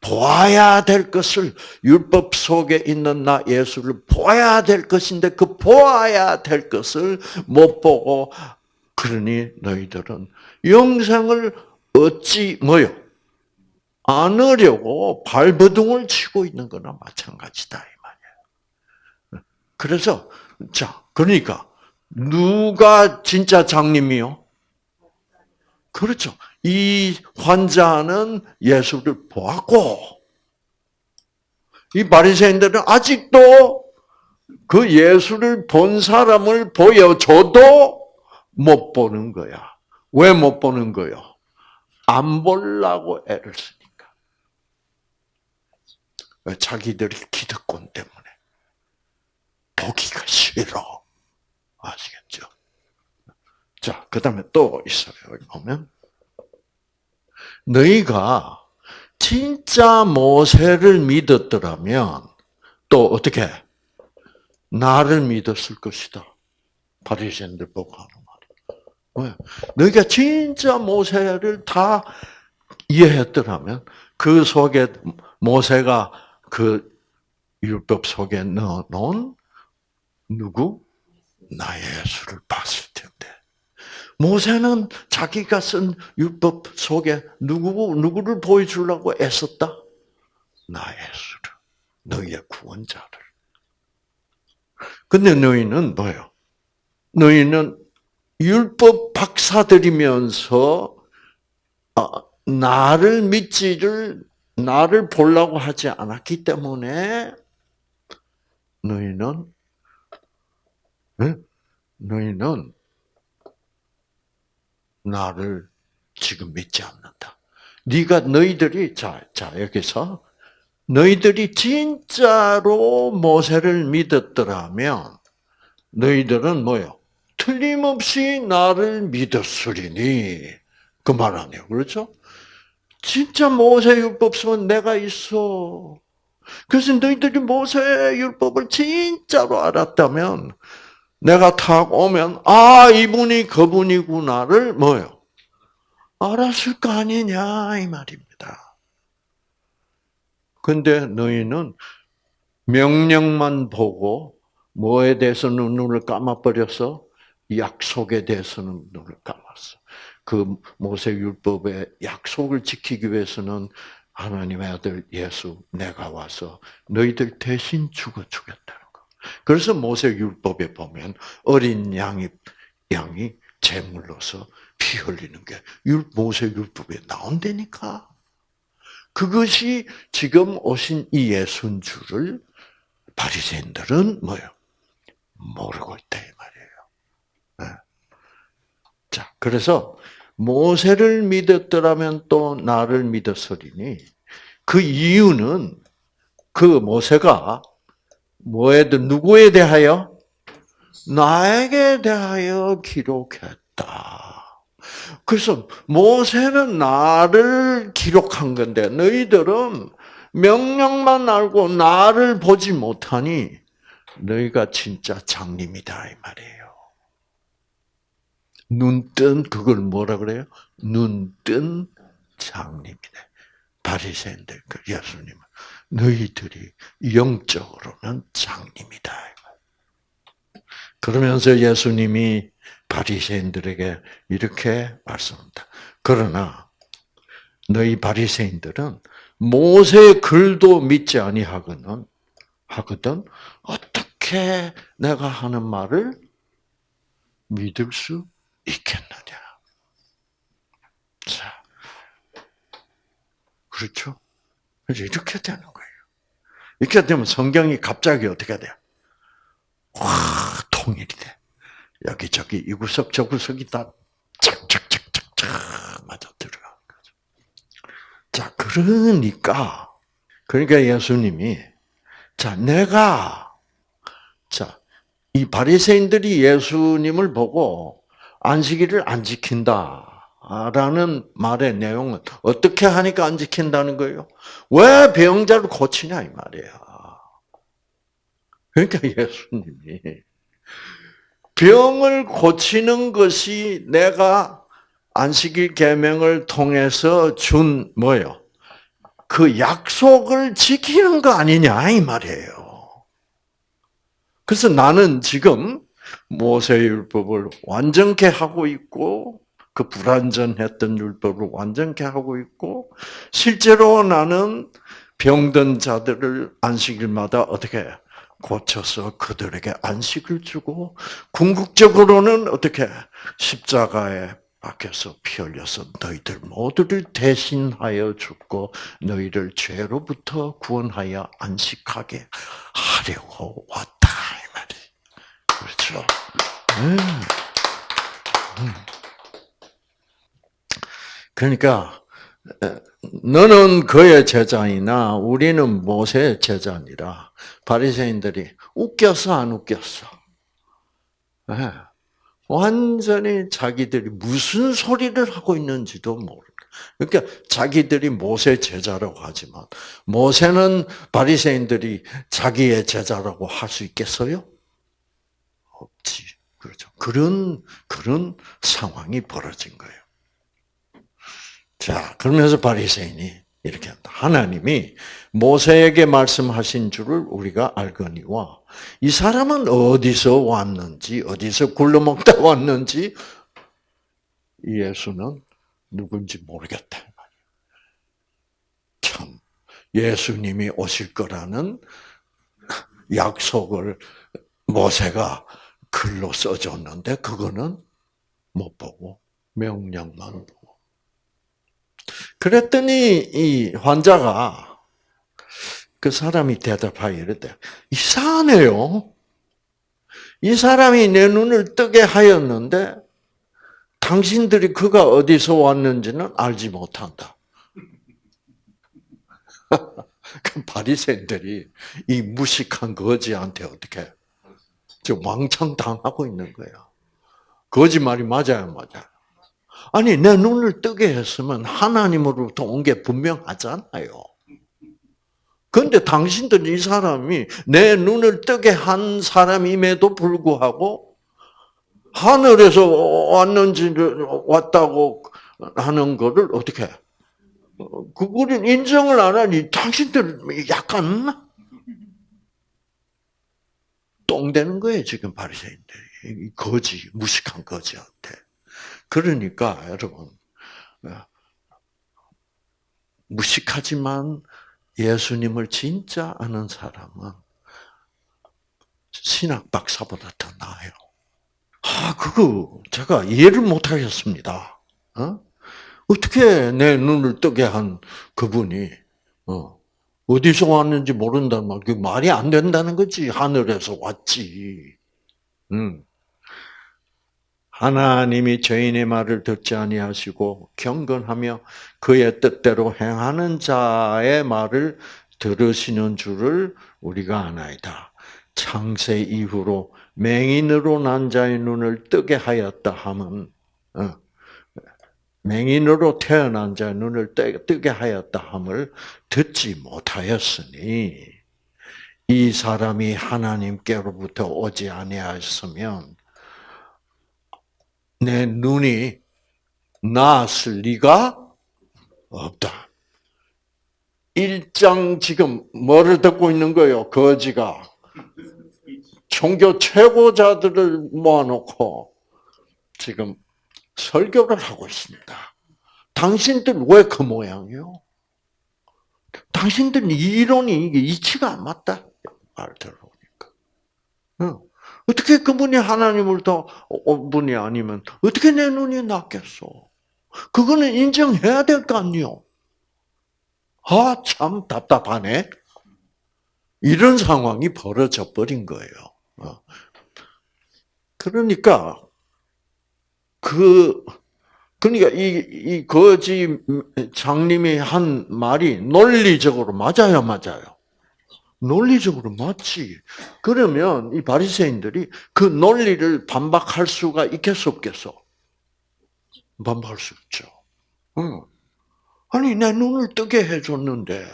보아야 될 것을 율법 속에 있는 나 예수를 보아야 될 것인데 그 보아야 될 것을 못 보고 그러니 너희들은 영생을 얻지 뭐요? 않으려고 발버둥을 치고 있는 거나 마찬가지다. 그래서 자 그러니까 누가 진짜 장님이요? 그렇죠. 이 환자는 예수를 보았고 이 바리새인들은 아직도 그 예수를 본 사람을 보여줘도 못 보는 거야. 왜 못 보는 거요? 안 보려고 애를 쓰니까. 자기들이 기득권 때문에 보기가 싫어. 아시겠죠? 자, 그 다음에 또 있어요. 여기 보면. 너희가 진짜 모세를 믿었더라면 또 어떻게 나를 믿었을 것이다. 바리새인들 보고 하는 말이야. 왜? 너희가 진짜 모세를 다 이해했더라면 그 속에 모세가 그 율법 속에 넣어놓은 누구? 나의 예수를 봤을 텐데. 모세는 자기가 쓴 율법 속에 누구, 누구를 보여주려고 애썼다? 나의 예수를. 너희의 구원자를. 근데 너희는 뭐예요? 너희는 율법 박사들이면서 아, 나를 믿지를 나를 보려고 하지 않았기 때문에 너희는 네? 너희는 나를 지금 믿지 않는다. 네가 너희들이 자, 자 여기서 너희들이 진짜로 모세를 믿었더라면 너희들은 뭐요? 틀림없이 나를 믿었으리니 그 말 아니에요. 그렇죠? 진짜 모세 율법 쓰면 내가 있어. 그래서 너희들이 모세 율법을 진짜로 알았다면 내가 탁 오면 아 이분이 그분이구나를 뭐요? 알았을 거 아니냐 이 말입니다. 근데 너희는 명령만 보고 뭐에 대해서는 눈을 감아버려서 약속에 대해서는 눈을 감았어. 그 모세 율법의 약속을 지키기 위해서는 하나님의 아들 예수 내가 와서 너희들 대신 죽어 주겠다는 거. 그래서 모세 율법에 보면 어린 양이 양이 제물로서 피 흘리는 게 모세 율법에 나온다니까. 그것이 지금 오신 이 줄을 바리새인들은 뭐요? 모르고 있다 이 말이에요. 네. 자, 그래서 모세를 믿었더라면 또 나를 믿었으리니 그 이유는 그 모세가 뭐에 대 누구에 대하여 나에게 대하여 기록했다. 그래서 모세는 나를 기록한 건데 너희들은 명령만 알고 나를 보지 못하니 너희가 진짜 장님이다 이 말이에요. 눈뜬 그걸 뭐라 그래요? 눈뜬 장님이네. 바리새인들 그 예수님 너희들이 영적으로는 장님이다. 그러면서 예수님이 바리새인들에게 이렇게 말씀합니다. 그러나 너희 바리새인들은 모세의 글도 믿지 아니하거든 하거든 어떻게 내가 하는 말을 믿을 수 있겠느냐? 자, 그렇죠? 그래서 이렇게 되는 거예요. 이렇게 되면 성경이 갑자기 어떻게 돼? 와, 통일이 돼. 여기저기 이 구석 저 구석이 다 착착착착착 맞아 들어간 거죠. 자, 그러니까 그러니까 예수님이 자, 내가 자, 이 바리새인들이 예수님을 보고 안식일을 안 지킨다. 라는 말의 내용은 어떻게 하니까 안 지킨다는 거예요? 왜 병자를 고치냐 이 말이야. 그러니까 예수님이 병을 고치는 것이 내가 안식일 계명을 통해서 준 뭐요? 그 약속을 지키는 거 아니냐 이 말이에요. 그래서 나는 지금 모세율법을 완전케 하고 있고 그 불완전했던 율법을 완전케 하고 있고 실제로 나는 병든 자들을 안식일마다 어떻게 고쳐서 그들에게 안식을 주고 궁극적으로는 어떻게 십자가에 박혀서 피 흘려서 너희들 모두를 대신하여 죽고 너희를 죄로부터 구원하여 안식하게 하려고 왔다 이 말이 그렇죠. 음. 음. 그러니까 너는 그의 제자이나 우리는 모세의 제자니라. 바리새인들이 웃겼어 안 웃겼어? 네. 완전히 자기들이 무슨 소리를 하고 있는지도 모르고. 그러니까 자기들이 모세 제자라고 하지만 모세는 바리새인들이 자기의 제자라고 할 수 있겠어요? 없지. 그렇죠. 그런 그런 상황이 벌어진 거예요. 자, 그러면서 바리새인이 이렇게 한다. 하나님이 모세에게 말씀하신 줄을 우리가 알거니와 이 사람은 어디서 왔는지 어디서 굴러먹다 왔는지 예수는 누군지 모르겠다. 참 예수님이 오실 거라는 약속을 모세가 글로 써줬는데 그거는 못 보고 명령만 보고 그랬더니 이 환자가 그 사람이 대답하여 이르되 이상하네요. 이 사람이 내 눈을 뜨게 하였는데 당신들이 그가 어디서 왔는지는 알지 못한다. 그 바리새인들이 이 무식한 거지한테 어떻게 저 왕창 당하고 있는 거야. 거짓말이 맞아요, 맞아요. 아니 내 눈을 뜨게 했으면 하나님으로부터 온 게 분명하잖아요. 그런데 당신들 이 사람이 내 눈을 뜨게 한 사람임에도 불구하고 하늘에서 왔는지 왔다고 하는 거를 어떻게 그거는 인정을 안 하니 당신들 약간 똥 되는 거예요 지금 바리새인들이 거지 무식한 거지한테 그러니까 여러분 무식하지만 예수님을 진짜 아는 사람은 신학 박사보다 더 나아요. 아, 그거 제가 이해를 못 하겠습니다. 어? 어떻게 내 눈을 뜨게 한 그분이 어, 어디서 왔는지 모른다는 말, 그 말이 안 된다는 거지. 하늘에서 왔지. 음. 하나님이 죄인의 말을 듣지 아니하시고 경건하며 그의 뜻대로 행하는 자의 말을 들으시는 줄을 우리가 아나이다. 창세 이후로 맹인으로 난 자의 눈을 뜨게 하였다 함은 어, 맹인으로 태어난 자의 눈을 뜨게 하였다 함을 듣지 못하였으니 이 사람이 하나님께로부터 오지 아니하였으면 내 눈이 나았을 리가 없다. 일장 지금 뭐를 듣고 있는 거예요? 거지가 종교 최고자들을 모아놓고 지금 설교를 하고 있습니다. 당신들 왜 그 모양이요? 당신들 이론이 이치가 안 맞다. 말 들어보니까. 어떻게 그분이 하나님을 더 분이 아니면 어떻게 내 눈이 낫겠어? 그거는 인정해야 될 거 아니요. 아, 참 답답하네. 이런 상황이 벌어져 버린 거예요. 어. 그러니까 그 그러니까 이, 이 거지 장님이 한 말이 논리적으로 맞아요, 맞아요. 논리적으로 맞지. 그러면 이 바리새인들이 그 논리를 반박할 수가 있겠어 없겠어? 반박할 수 없죠. 응. 아니 내 눈을 뜨게 해줬는데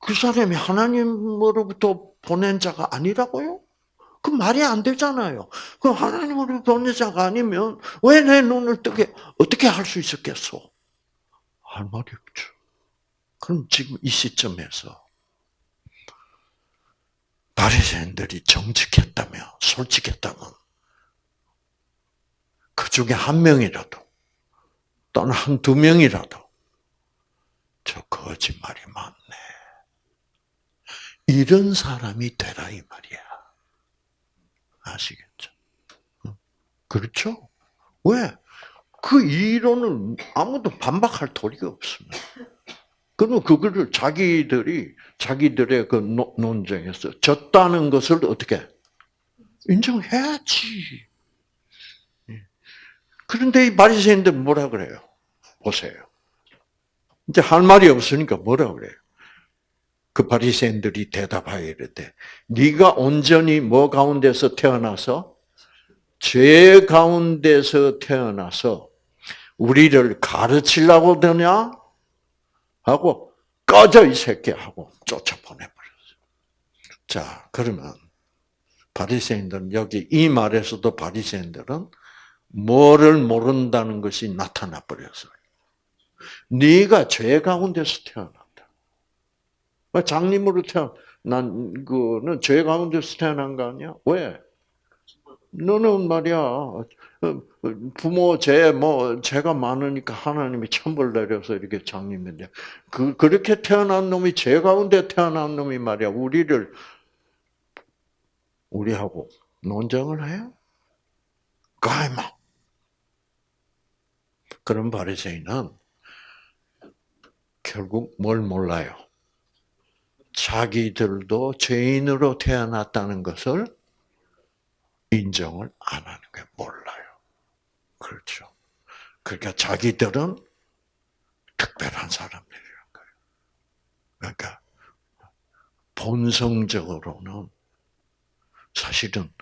그 사람이 하나님으로부터 보낸 자가 아니라고요? 그 말이 안 되잖아요. 그 하나님으로 보낸 자가 아니면 왜 내 눈을 뜨게 어떻게 할 수 있었겠어? 할 말이 없죠. 그럼 지금 이 시점에서 바리새인들이 정직했다면, 솔직했다면 그 중에 한 명이라도 또는 한 두 명이라도 저 거짓말이 많네. 이런 사람이 되라 이 말이야. 아시겠죠? 그렇죠? 왜? 그 이론을 아무도 반박할 도리가 없습니다. 그러면 그거를 자기들이 자기들의 그 논쟁에서 졌다는 것을 어떻게 인정해야지. 예. 그런데 이 바리새인들 뭐라 그래요? 보세요. 이제 할 말이 없으니까 뭐라 그래요? 그 바리새인들이 대답하여 이르되 네가 온전히 뭐 가운데서 태어나서 죄 가운데서 태어나서 우리를 가르치려고 드냐? 하고 꺼져 이 새끼 하고 쫓아보내버렸어요. 자, 그러면 바리새인들은 여기 이 말에서도 바리새인들은 뭐를 모른다는 것이 나타나 버렸어요. 네가 죄 가운데서 태어났다. 장님으로 태어 난 그는 죄 가운데서 태어난 거 아니야? 왜? 너는 말이야 부모 죄 뭐 죄가 많으니까 하나님이 천벌 내려서 이렇게 장님인데 그 그렇게 태어난 놈이 죄 가운데 태어난 놈이 말이야 우리를 우리하고 논쟁을 해요? 가이마. 그런 바리새인은 결국 뭘 몰라요? 자기들도 죄인으로 태어났다는 것을 인정을 안 하는 게 몰라요. 그렇죠. 그러니까 자기들은 특별한 사람들이란 거예요. 그러니까 본성적으로는 사실은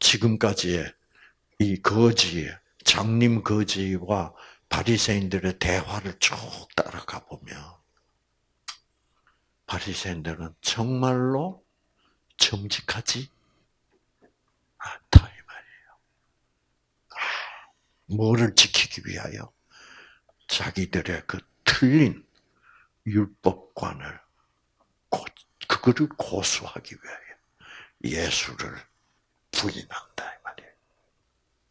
지금까지의 이 거지의 장님 거지와 바리새인들의 대화를 쭉 따라가 보면 바리새인들은 정말로 정직하지 않다 뭐를 지키기 위하여 자기들의 그 틀린 율법관을 그거를 고수하기 위하여 예수를 부인한다 이 말이에요.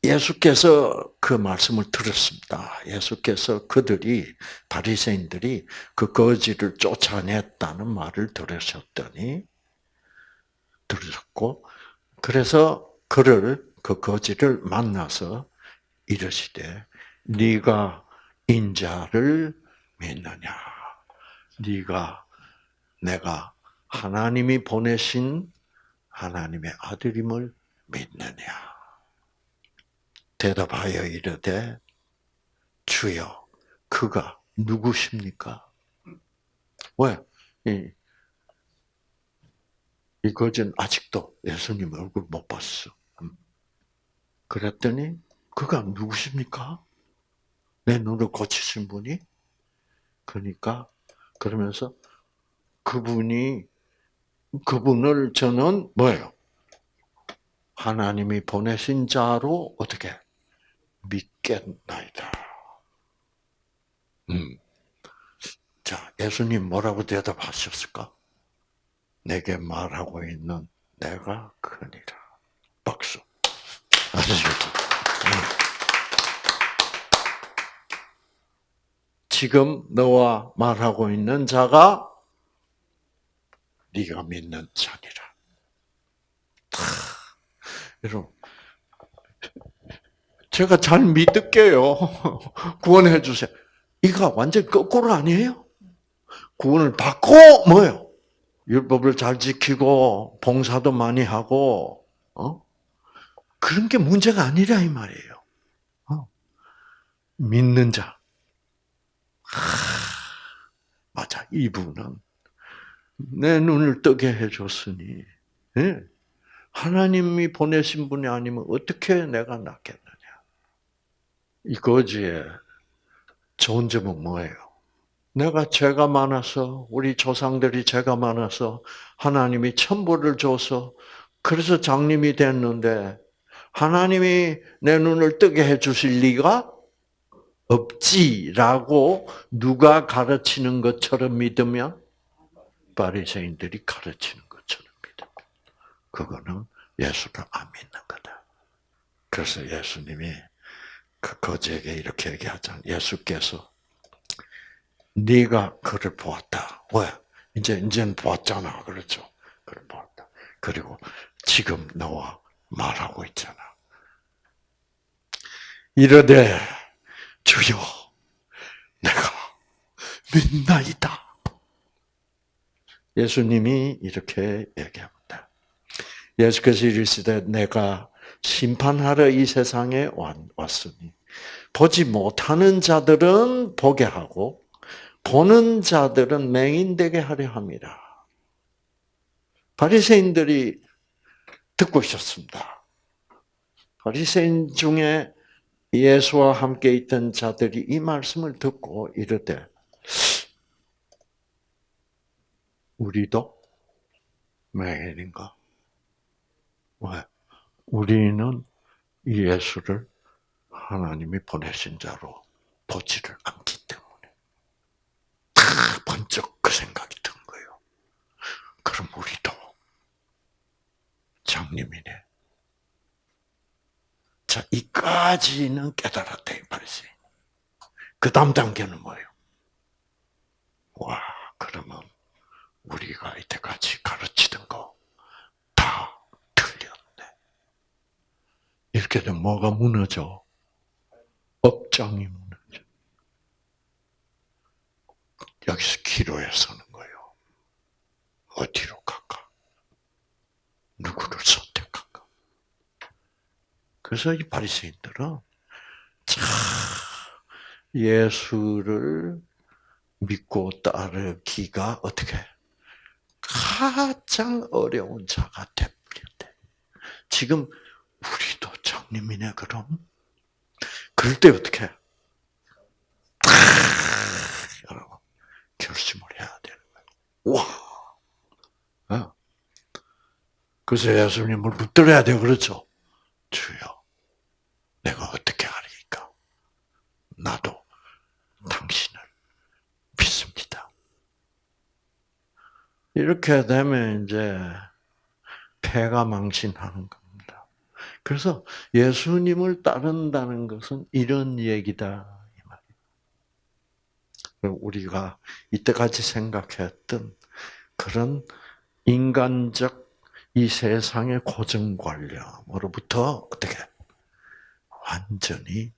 예수께서 그 말씀을 들었습니다. 예수께서 그들이 바리새인들이 그 거지를 쫓아냈다는 말을 들으셨더니 들으셨고 그래서 그를 그 거지를 만나서 이르시되 네가 인자를 믿느냐 네가 내가 하나님이 보내신 하나님의 아들임을 믿느냐 대답하여 이르되 주여 그가 누구십니까? 왜? 이, 이 거진 아직도 예수님 얼굴 못 봤어. 음. 그랬더니 그가 누구십니까? 내 눈을 고치신 분이? 그러니까 그러면서 그분이 그분을 저는 뭐예요? 하나님이 보내신 자로 어떻게 믿겠나이다. 음. 자, 예수님 뭐라고 대답하셨을까? 내게 말하고 있는 내가 크니라. 박수. 아시죠? 음. 지금 너와 말하고 있는 자가 네가 믿는 자니라. 여러분, 제가 잘 믿을게요. 구원해 주세요. 이거 완전 거꾸로 아니에요? 구원을 받고 뭐요? 율법을 잘 지키고 봉사도 많이 하고 어? 그런 게 문제가 아니라 이 말이에요. 어? 믿는 자. 하, 맞아. 이분은 내 눈을 뜨게 해줬으니 네? 하나님이 보내신 분이 아니면 어떻게 내가 낫겠느냐. 이 거지의 좋은 점은 뭐예요? 내가 죄가 많아서 우리 조상들이 죄가 많아서 하나님이 천벌을 줘서 그래서 장님이 됐는데 하나님이 내 눈을 뜨게 해주실 리가 없지라고 누가 가르치는 것처럼 믿으면 바리새인들이 가르치는 것처럼 믿어. 그거는 예수를 안 믿는 거다. 그래서 예수님이 그 거지에게 이렇게 얘기하잖아. 예수께서 네가 그를 보았다. 왜? 이제 이제는 보았잖아. 그렇죠? 그를 보았다. 그리고 지금 너와 말하고 있잖아. 이르되 주여 내가 믿나이다. 예수님이 이렇게 얘기합니다. 예수께서 이르시되 내가 심판하러 이 세상에 왔으니 보지 못하는 자들은 보게 하고 보는 자들은 맹인되게 하려 합니다. 바리새인들이 듣고 있었습니다. 바리새인 중에 예수와 함께 있던 자들이 이 말씀을 듣고 이르되 우리도 맹인인가? 왜? 우리는 예수를 하나님이 보내신 자로 보지를 않기 때문에 다 번쩍 그 생각이 든 거예요. 그럼 우리도 장님이네. 자, 이까지는 깨달았다, 이 말이지. 그 다음 단계는 뭐예요? 와, 그러면 우리가 이때까지 가르치던 거 다 틀렸네. 이렇게 되면 뭐가 무너져? 업장이 무너져. 여기서 기로에 서는 거예요. 어디로 갈까? 누구를 선택할까? 그래서 이 바리새인들은 참 예수를 믿고 따르기가 어떻게 가장 어려운 자가 되버렸대. 지금 우리도 장님이네 그럼? 그럴 때 어떻게? 해? 여러분 결심을 해야 되는 거예요. 와. 어? 그래서 예수님을 붙들어야 돼요. 그렇죠? 주여, 내가 어떻게 하리까? 나도 당신을 믿습니다. 이렇게 되면 이제 폐가 망신하는 겁니다. 그래서 예수님을 따른다는 것은 이런 얘기다. 우리가 이때까지 생각했던 그런 인간적 이 세상의 고정관념으로부터 어떻게 완전히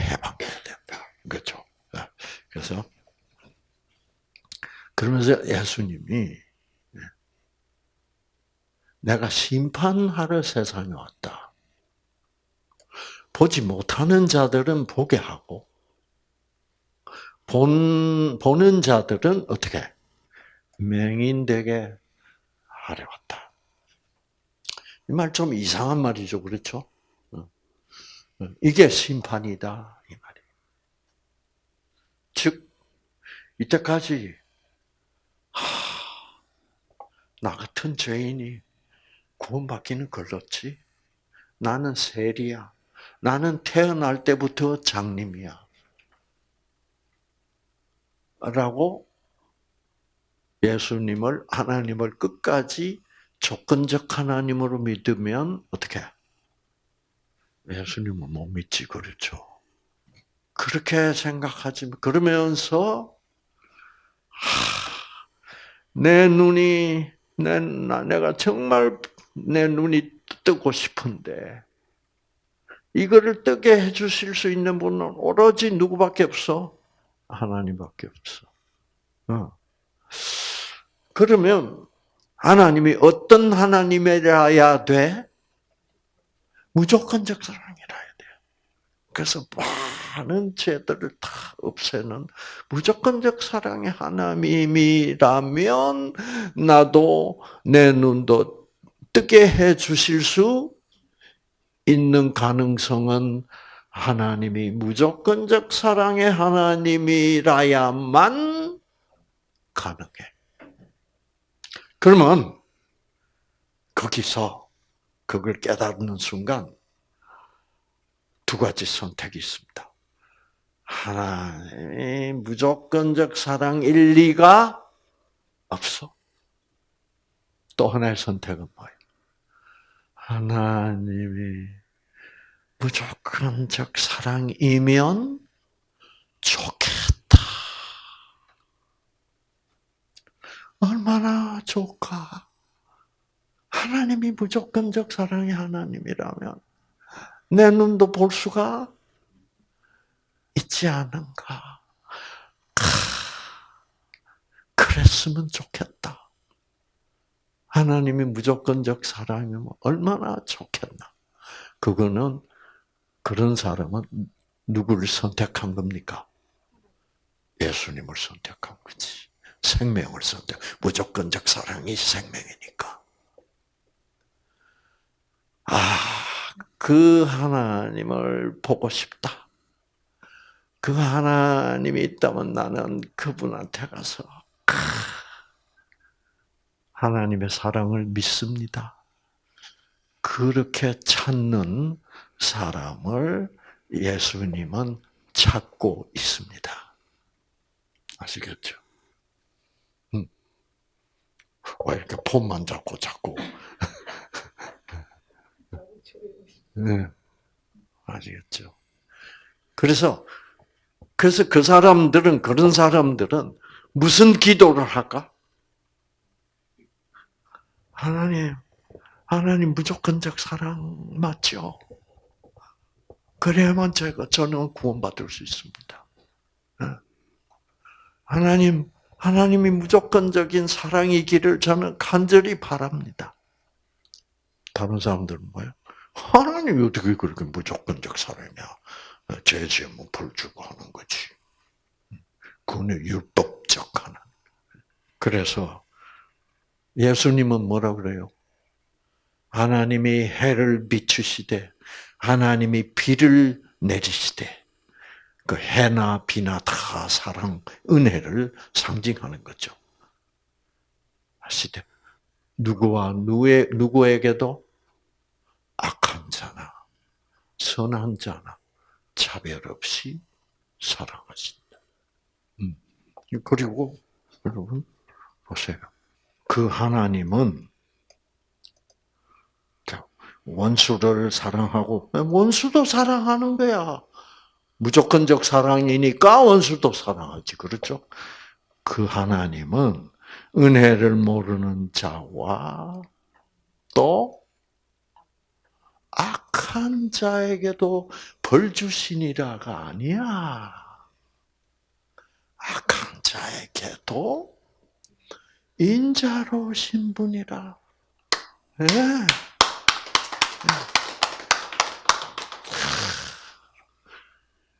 해방해야 된다. 그렇죠? 그래서 그러면서 예수님이 내가 심판하러 세상에 왔다. 보지 못하는 자들은 보게 하고 본 보는 자들은 어떻게 맹인되게 하려 왔다. 이 말 좀 이상한 말이죠, 그렇죠? 이게 심판이다 이 말이에요. 즉 이때까지 하, 나 같은 죄인이 구원받기는 걸렸지. 나는 세리야. 나는 태어날 때부터 장님이야. 라고 예수님을 하나님을 끝까지 조건적 하나님으로 믿으면 어떻게? 예수님을 못 믿지 그렇죠. 그렇게 생각하지 그러면서 하, 내 눈이 내 내가 정말 내 눈이 뜨고 싶은데 이거를 뜨게 해주실 수 있는 분은 오로지 누구밖에 없어? 하나님밖에 없어. 어. 그러면 하나님이 어떤 하나님이라야 돼? 무조건적 사랑이라야 돼. 그래서 많은 죄들을 다 없애는 무조건적 사랑의 하나님이라면 나도 내 눈도 뜨게 해 주실 수 있는 가능성은 하나님이 무조건적 사랑의 하나님이라야만 가능해. 그러면 거기서 그걸 깨닫는 순간 두 가지 선택이 있습니다. 하나님이 무조건적 사랑 일 리가 없어. 또 하나의 선택은 뭐예요? 하나님이 무조건적 사랑이면 좋겠다. 얼마나 좋까? 하나님이 무조건적 사랑의 하나님이라면 내 눈도 볼 수가 있지 않은가? 그랬으면 좋겠다. 하나님이 무조건적 사랑이면 얼마나 좋겠나? 그거는 그런 사람은 누구를 선택한 겁니까? 예수님을 선택한 거지. 생명을 선택. 무조건적 사랑이 생명이니까. 아, 그 하나님을 보고 싶다. 그 하나님이 있다면 나는 그분한테 가서 하나님의 사랑을 믿습니다. 그렇게 찾는 사람을 예수님은 찾고 있습니다. 아시겠죠? 음. 왜 이렇게 폰만 잡고 자꾸. 네. 아시겠죠? 그래서, 그래서 그 사람들은, 그런 사람들은 무슨 기도를 할까? 하나님, 하나님 무조건적 사랑 맞죠? 그래야만 제가 저는 구원받을 수 있습니다. 예. 하나님, 하나님이 무조건적인 사랑이기를 저는 간절히 바랍니다. 다른 사람들은 뭐예요? 하나님이 어떻게 그렇게 무조건적 사랑이야? 죄 지으면 벌 주고 하는 거지. 그거는 율법적 하나. 그래서 예수님은 뭐라 그래요? 하나님이 해를 비추시되 하나님이 비를 내리시되 그 해나 비나 다 사랑, 은혜를 상징하는 거죠. 아시되 누구와 누구에, 누구에게도 악한 자나 선한 자나 차별 없이 사랑하신다. 음. 그리고 여러분 보세요. 그 하나님은 원수를 사랑하고 원수도 사랑하는 거야. 무조건적 사랑이니까 원수도 사랑하지. 그렇죠? 그 하나님은 은혜를 모르는 자와 또 악한 자에게도 벌 주시니라가 아니야. 악한 자에게도 인자로우신 분이라. 네.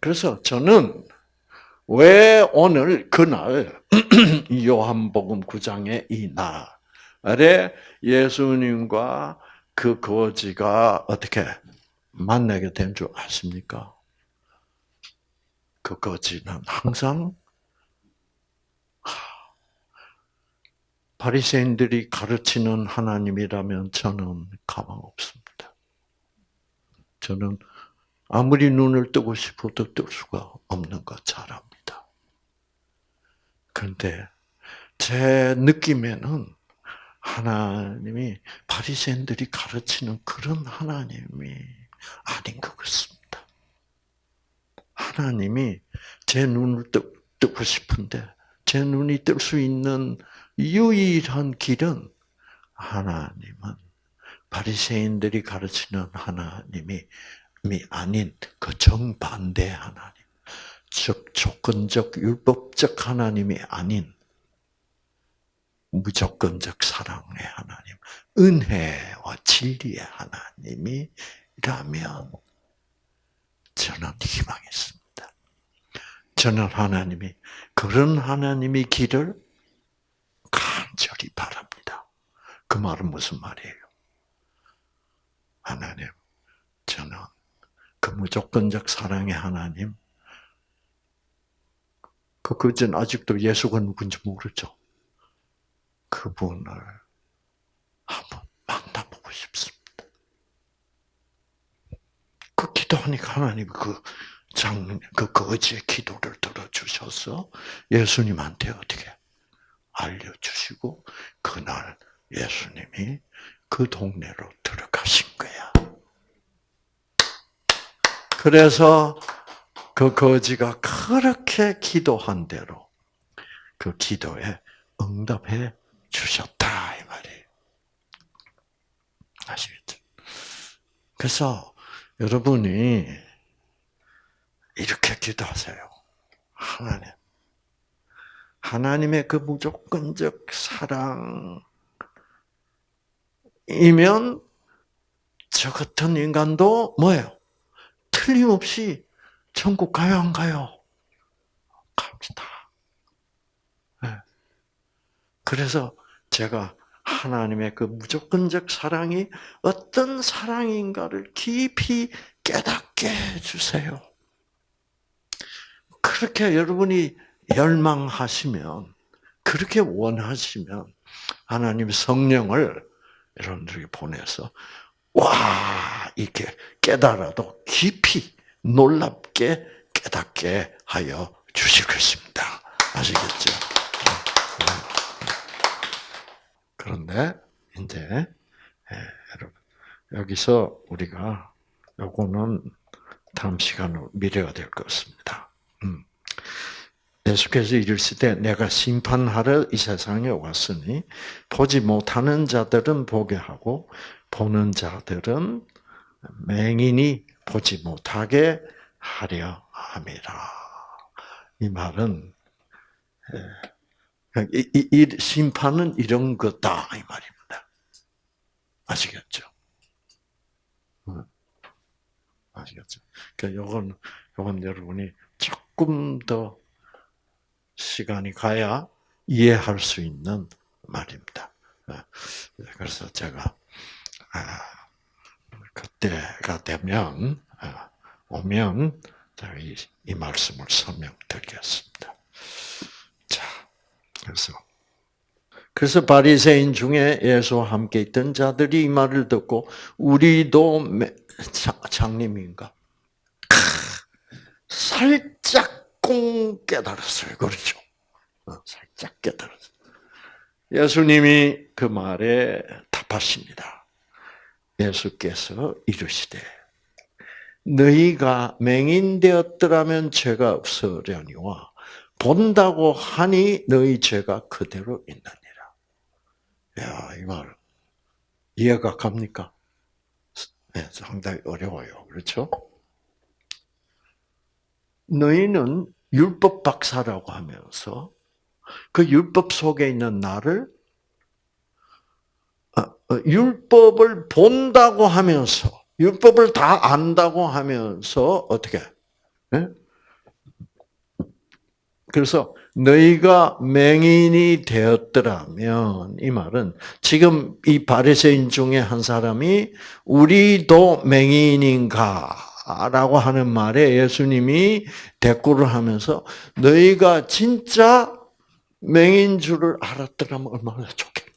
그래서 저는 왜 오늘 그날 요한복음 9장의 이 날에 예수님과 그 거지가 어떻게 만나게 된 줄 아십니까? 그 거지는 항상 바리새인들이 가르치는 하나님이라면 저는 가망 없습니다. 저는 아무리 눈을 뜨고 싶어도 뜰 수가 없는 것 잘 압니다. 그런데 제 느낌에는 하나님이 바리새인들이 가르치는 그런 하나님이 아닌 것 같습니다. 하나님이 제 눈을 뜨고 싶은데 제 눈이 뜰 수 있는 유일한 길은 하나님은 바리새인들이 가르치는 하나님이 아닌 그 정반대 하나님, 즉 조건적 율법적 하나님이 아닌 무조건적 사랑의 하나님, 은혜와 진리의 하나님이라면 저는 희망했습니다. 저는 하나님이 그런 하나님의 길을 간절히 바랍니다. 그 말은 무슨 말이에요? 하나님, 저는 그 무조건적 사랑의 하나님, 그 그전 아직도 예수가 누군지 모르죠. 그분을 한번 만나보고 싶습니다. 그 기도하니까 하나님 그 장, 그 거지의 기도를 들어주셔서 예수님한테 어떻게 알려주시고, 그날 예수님이 그 동네로 들어가신 거야. 그래서 그 거지가 그렇게 기도한 대로 그 기도에 응답해 주셨다 이 말이에요. 아시겠죠? 그래서 여러분이 이렇게 기도하세요. 하나님. 하나님의 그 무조건적 사랑이면 저 같은 인간도 뭐예요? 틀림없이 천국 가요, 안 가요? 갑니다. 네. 그래서 제가 하나님의 그 무조건적 사랑이 어떤 사랑인가를 깊이 깨닫게 해주세요. 그렇게 여러분이 열망하시면, 그렇게 원하시면, 하나님 성령을 여러분들에게 보내서, 와, 이렇게 깨달아도 깊이 놀랍게 깨닫게 하여 주실 것입니다. 아시겠죠? 그런데 이제 예, 여러분 여기서 우리가 요거는 다음 시간으로 미래가 될 것입니다. 음. 예수께서 이르실 때 내가 심판하러 이 세상에 왔으니 보지 못하는 자들은 보게 하고 보는 자들은 맹인이 보지 못하게 하려 함이라. 이 말은 예, 이, 이, 이 심판은 이런 거다 이 말입니다. 아시겠죠? 아시겠죠? 그러니까 요건 요건 여러분이 조금 더 시간이 가야 이해할 수 있는 말입니다. 예, 그래서 제가 아, 그때가 되면 아, 오면 이, 이 말씀을 설명드리겠습니다. 자, 그래서 그래서 바리새인 중에 예수와 함께 있던 자들이 이 말을 듣고 우리도 장님인가 살짝 꽁 깨달았어요. 그렇죠? 어, 살짝 깨달았어요. 예수님이 그 말에 답하십니다. 예수께서 이르시되 너희가 맹인되었더라면 죄가 없으려니와 본다고 하니 너희 죄가 그대로 있느니라. 야, 이 말, 이해가 갑니까? 네, 상당히 어려워요. 그렇죠? 너희는 율법 박사라고 하면서 그 율법 속에 있는 나를 어, 어, 율법을 본다고 하면서 율법을 다 안다고 하면서 어떻게? 네? 그래서 너희가 맹인이 되었더라면 이 말은 지금 이 바리새인 중에 한 사람이 우리도 맹인인가라고 하는 말에 예수님이 대꾸를 하면서 너희가 진짜 맹인 줄을 알았더라면 얼마나 좋겠냐.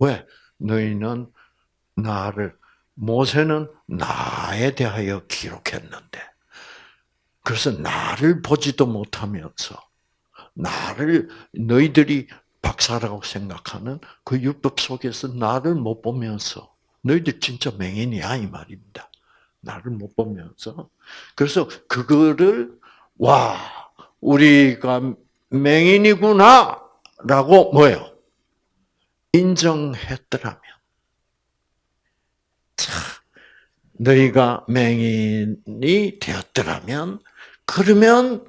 왜? 너희는 나를 모세는 나에 대하여 기록했는데 그래서 나를 보지도 못하면서 나를 너희들이 박사라고 생각하는 그 율법 속에서 나를 못 보면서 너희들 진짜 맹인이야 이 말입니다. 나를 못 보면서. 그래서 그거를 와 우리가 맹인이구나라고 뭐요? 인정했더라면. 너희가 맹인이 되었더라면 그러면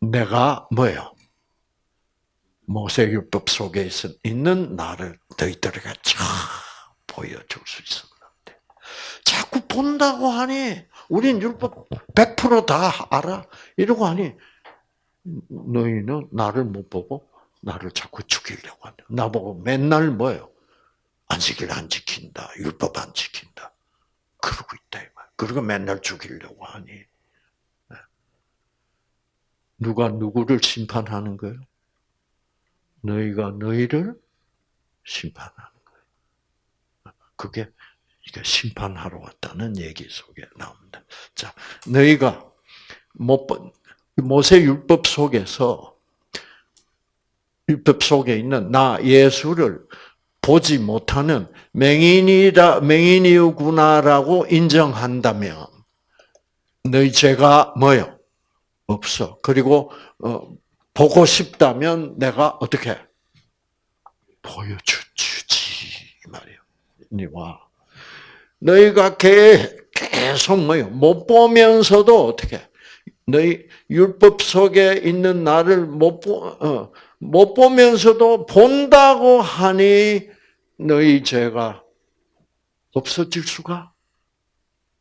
내가 뭐예요? 모세율법 속에 있는 나를 너희들에게 쫙 보여줄 수 있었는데 자꾸 본다고 하니 우린 율법 100%다 알아 이러고 하니 너희는 나를 못 보고 나를 자꾸 죽이려고 하냐 나보고 맨날 뭐예요? 안식일 안 지킨다. 율법 안 지킨다. 그러고 있다. 그리고 맨날 죽이려고 하니. 네. 누가 누구를 심판하는 거예요? 너희가 너희를 심판하는 거예요. 그게 이게 심판하러 왔다는 얘기 속에 나옵니다. 자, 너희가 못 모세 율법 속에서 율법 속에 있는 나 예수를 보지 못하는 맹인이라 맹인이구나라고 인정한다면 너희 죄가 뭐요? 없어. 그리고 어, 보고 싶다면 내가 어떻게 보여주지 말이요. 니와 너희가 계속 뭐요? 못 보면서도 어떻게 너희 율법 속에 있는 나를 못 보, 어, 못 보면서도 본다고 하니 너희 죄가 없어질 수가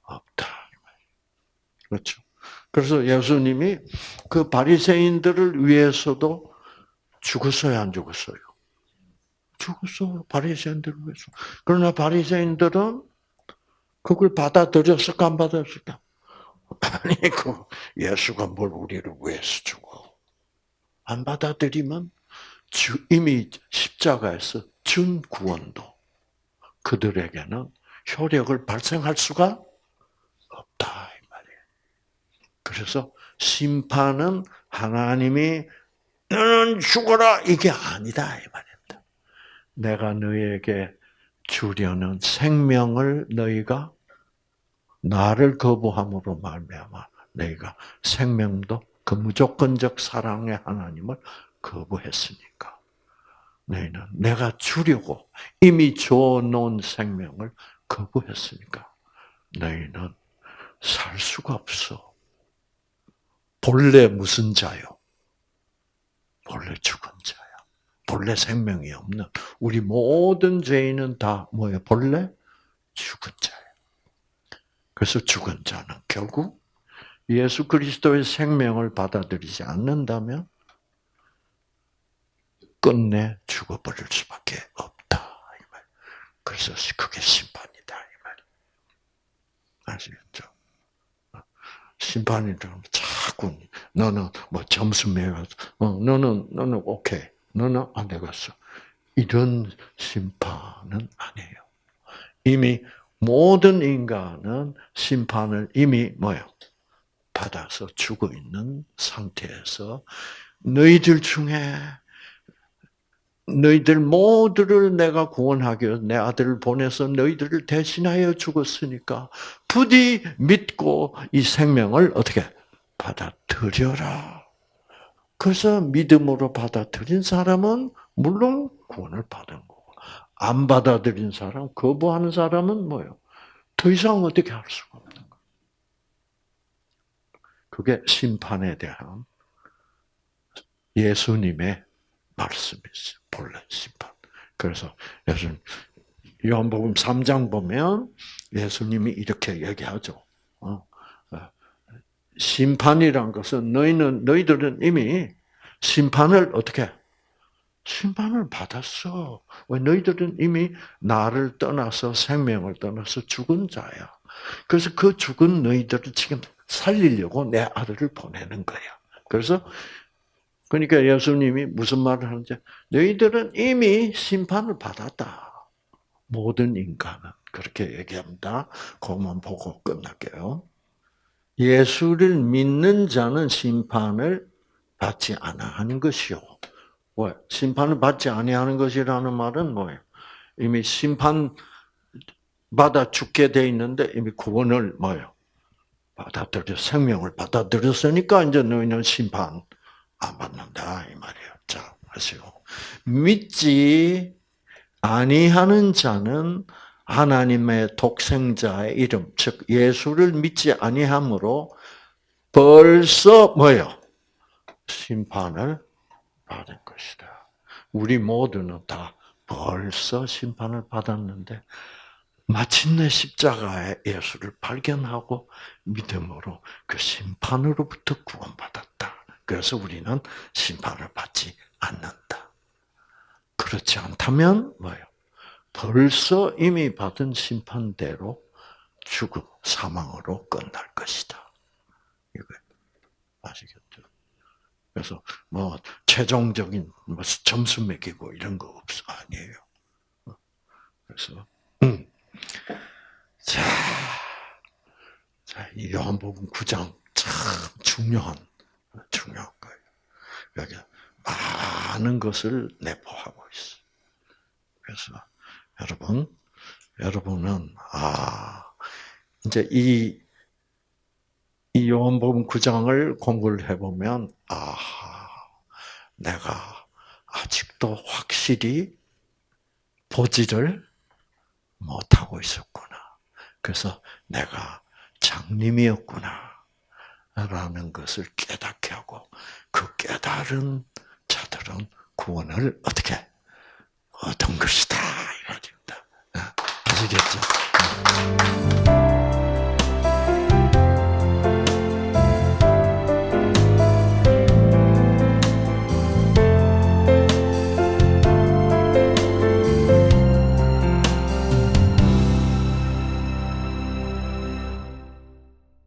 없다. 그렇죠. 그래서 예수님이 그 바리새인들을 위해서도 죽었어요, 안 죽었어요? 죽었어. 바리새인들 위해서. 그러나 바리새인들은 그걸 받아들였을까 안 받아들였을까? 아니 그 예수가 뭘 우리를 위해서 죽어? 안 받아들이면 이미 십자가에서 준 구원도 그들에게는 효력을 발생할 수가 없다. 그래서 심판은 하나님이 너는 죽어라 이게 아니다 이 말입니다. 내가 너에게 주려는 생명을 너희가 나를 거부함으로 말미암아 너희가 생명도 그 무조건적 사랑의 하나님을 거부했으니까 너희는 내가 주려고 이미 줘놓은 생명을 거부했으니까 너희는 살 수가 없어. 본래 무슨 자요? 본래 죽은 자야. 본래 생명이 없는 우리 모든 죄인은 다 뭐예요? 본래 죽은 자예요. 그래서 죽은 자는 결국 예수 그리스도의 생명을 받아들이지 않는다면 끝내 죽어버릴 수밖에 없다. 그래서 그게 심판이다. 이 말. 아시겠죠? 심판이라면 자꾸 너는 뭐 점수 매겨, 어, 너는 너는 오케이, 너는 안 되겠어. 이런 심판은 아니에요. 이미 모든 인간은 심판을 이미 뭐요? 받아서 죽어 있는 상태에서 너희들 중에 너희들 모두를 내가 구원하기 위해서 내 아들을 보내서 너희들을 대신하여 죽었으니까 부디 믿고 이 생명을 어떻게 받아들여라. 그래서 믿음으로 받아들인 사람은 물론 구원을 받은 거고 안 받아들인 사람, 거부하는 사람은 뭐요? 더 이상 어떻게 할 수가 없는 거예요. 그게 심판에 대한 예수님의 말씀이죠. 본래 심판. 그래서 예수님 요한복음 3장 보면 예수님이 이렇게 얘기하죠. 심판이란 것은 너희는 너희들은 이미 심판을 어떻게 심판을 받았어. 왜 너희들은 이미 나를 떠나서 생명을 떠나서 죽은 자야. 그래서 그 죽은 너희들을 지금 살리려고 내 아들을 보내는 거야. 그래서 그러니까 예수님이 무슨 말을 하는지 너희들은 이미 심판을 받았다. 모든 인간은 그렇게 얘기합니다. 그것만 보고 끝날게요. 예수를 믿는 자는 심판을 받지 않아 하는 것이요. 왜? 심판을 받지 아니하는 것이라는 말은 뭐예요? 이미 심판 받아 죽게 돼 있는데 이미 구원을 뭐예요? 받아들여 생명을 받아들였으니까 이제 너희는 심판 안 받는다 이 말이에요. 자, 아시고 믿지 아니하는 자는 하나님의 독생자의 이름, 즉 예수를 믿지 아니함으로 벌써 뭐요? 심판을 받은 것이다. 우리 모두는 다 벌써 심판을 받았는데 마침내 십자가의 예수를 발견하고 믿음으로 그 심판으로부터 구원받았다. 그래서 우리는 심판을 받지 않는다. 그렇지 않다면 뭐예요? 벌써 이미 받은 심판대로 죽음, 사망으로 끝날 것이다. 이거 아시겠죠? 그래서 뭐 최종적인 뭐 점수 매기고 이런 거 없어 아니에요. 그래서 음. 자, 자, 이 요한복음 9장 참 중요한 중요한 거예요. 여기 많은 것을 내포하고 있어. 그래서 여러분, 여러분은 아 이제 이, 이 요한복음 9장을 공부를 해보면 아 내가 아직도 확실히 보지를 못하고 있었구나. 그래서 내가 장님이었구나. 라는 것을 깨닫게 하고 그 깨달은 자들은 구원을 어떻게 얻은 것이다 이 말입니다. 아시겠죠?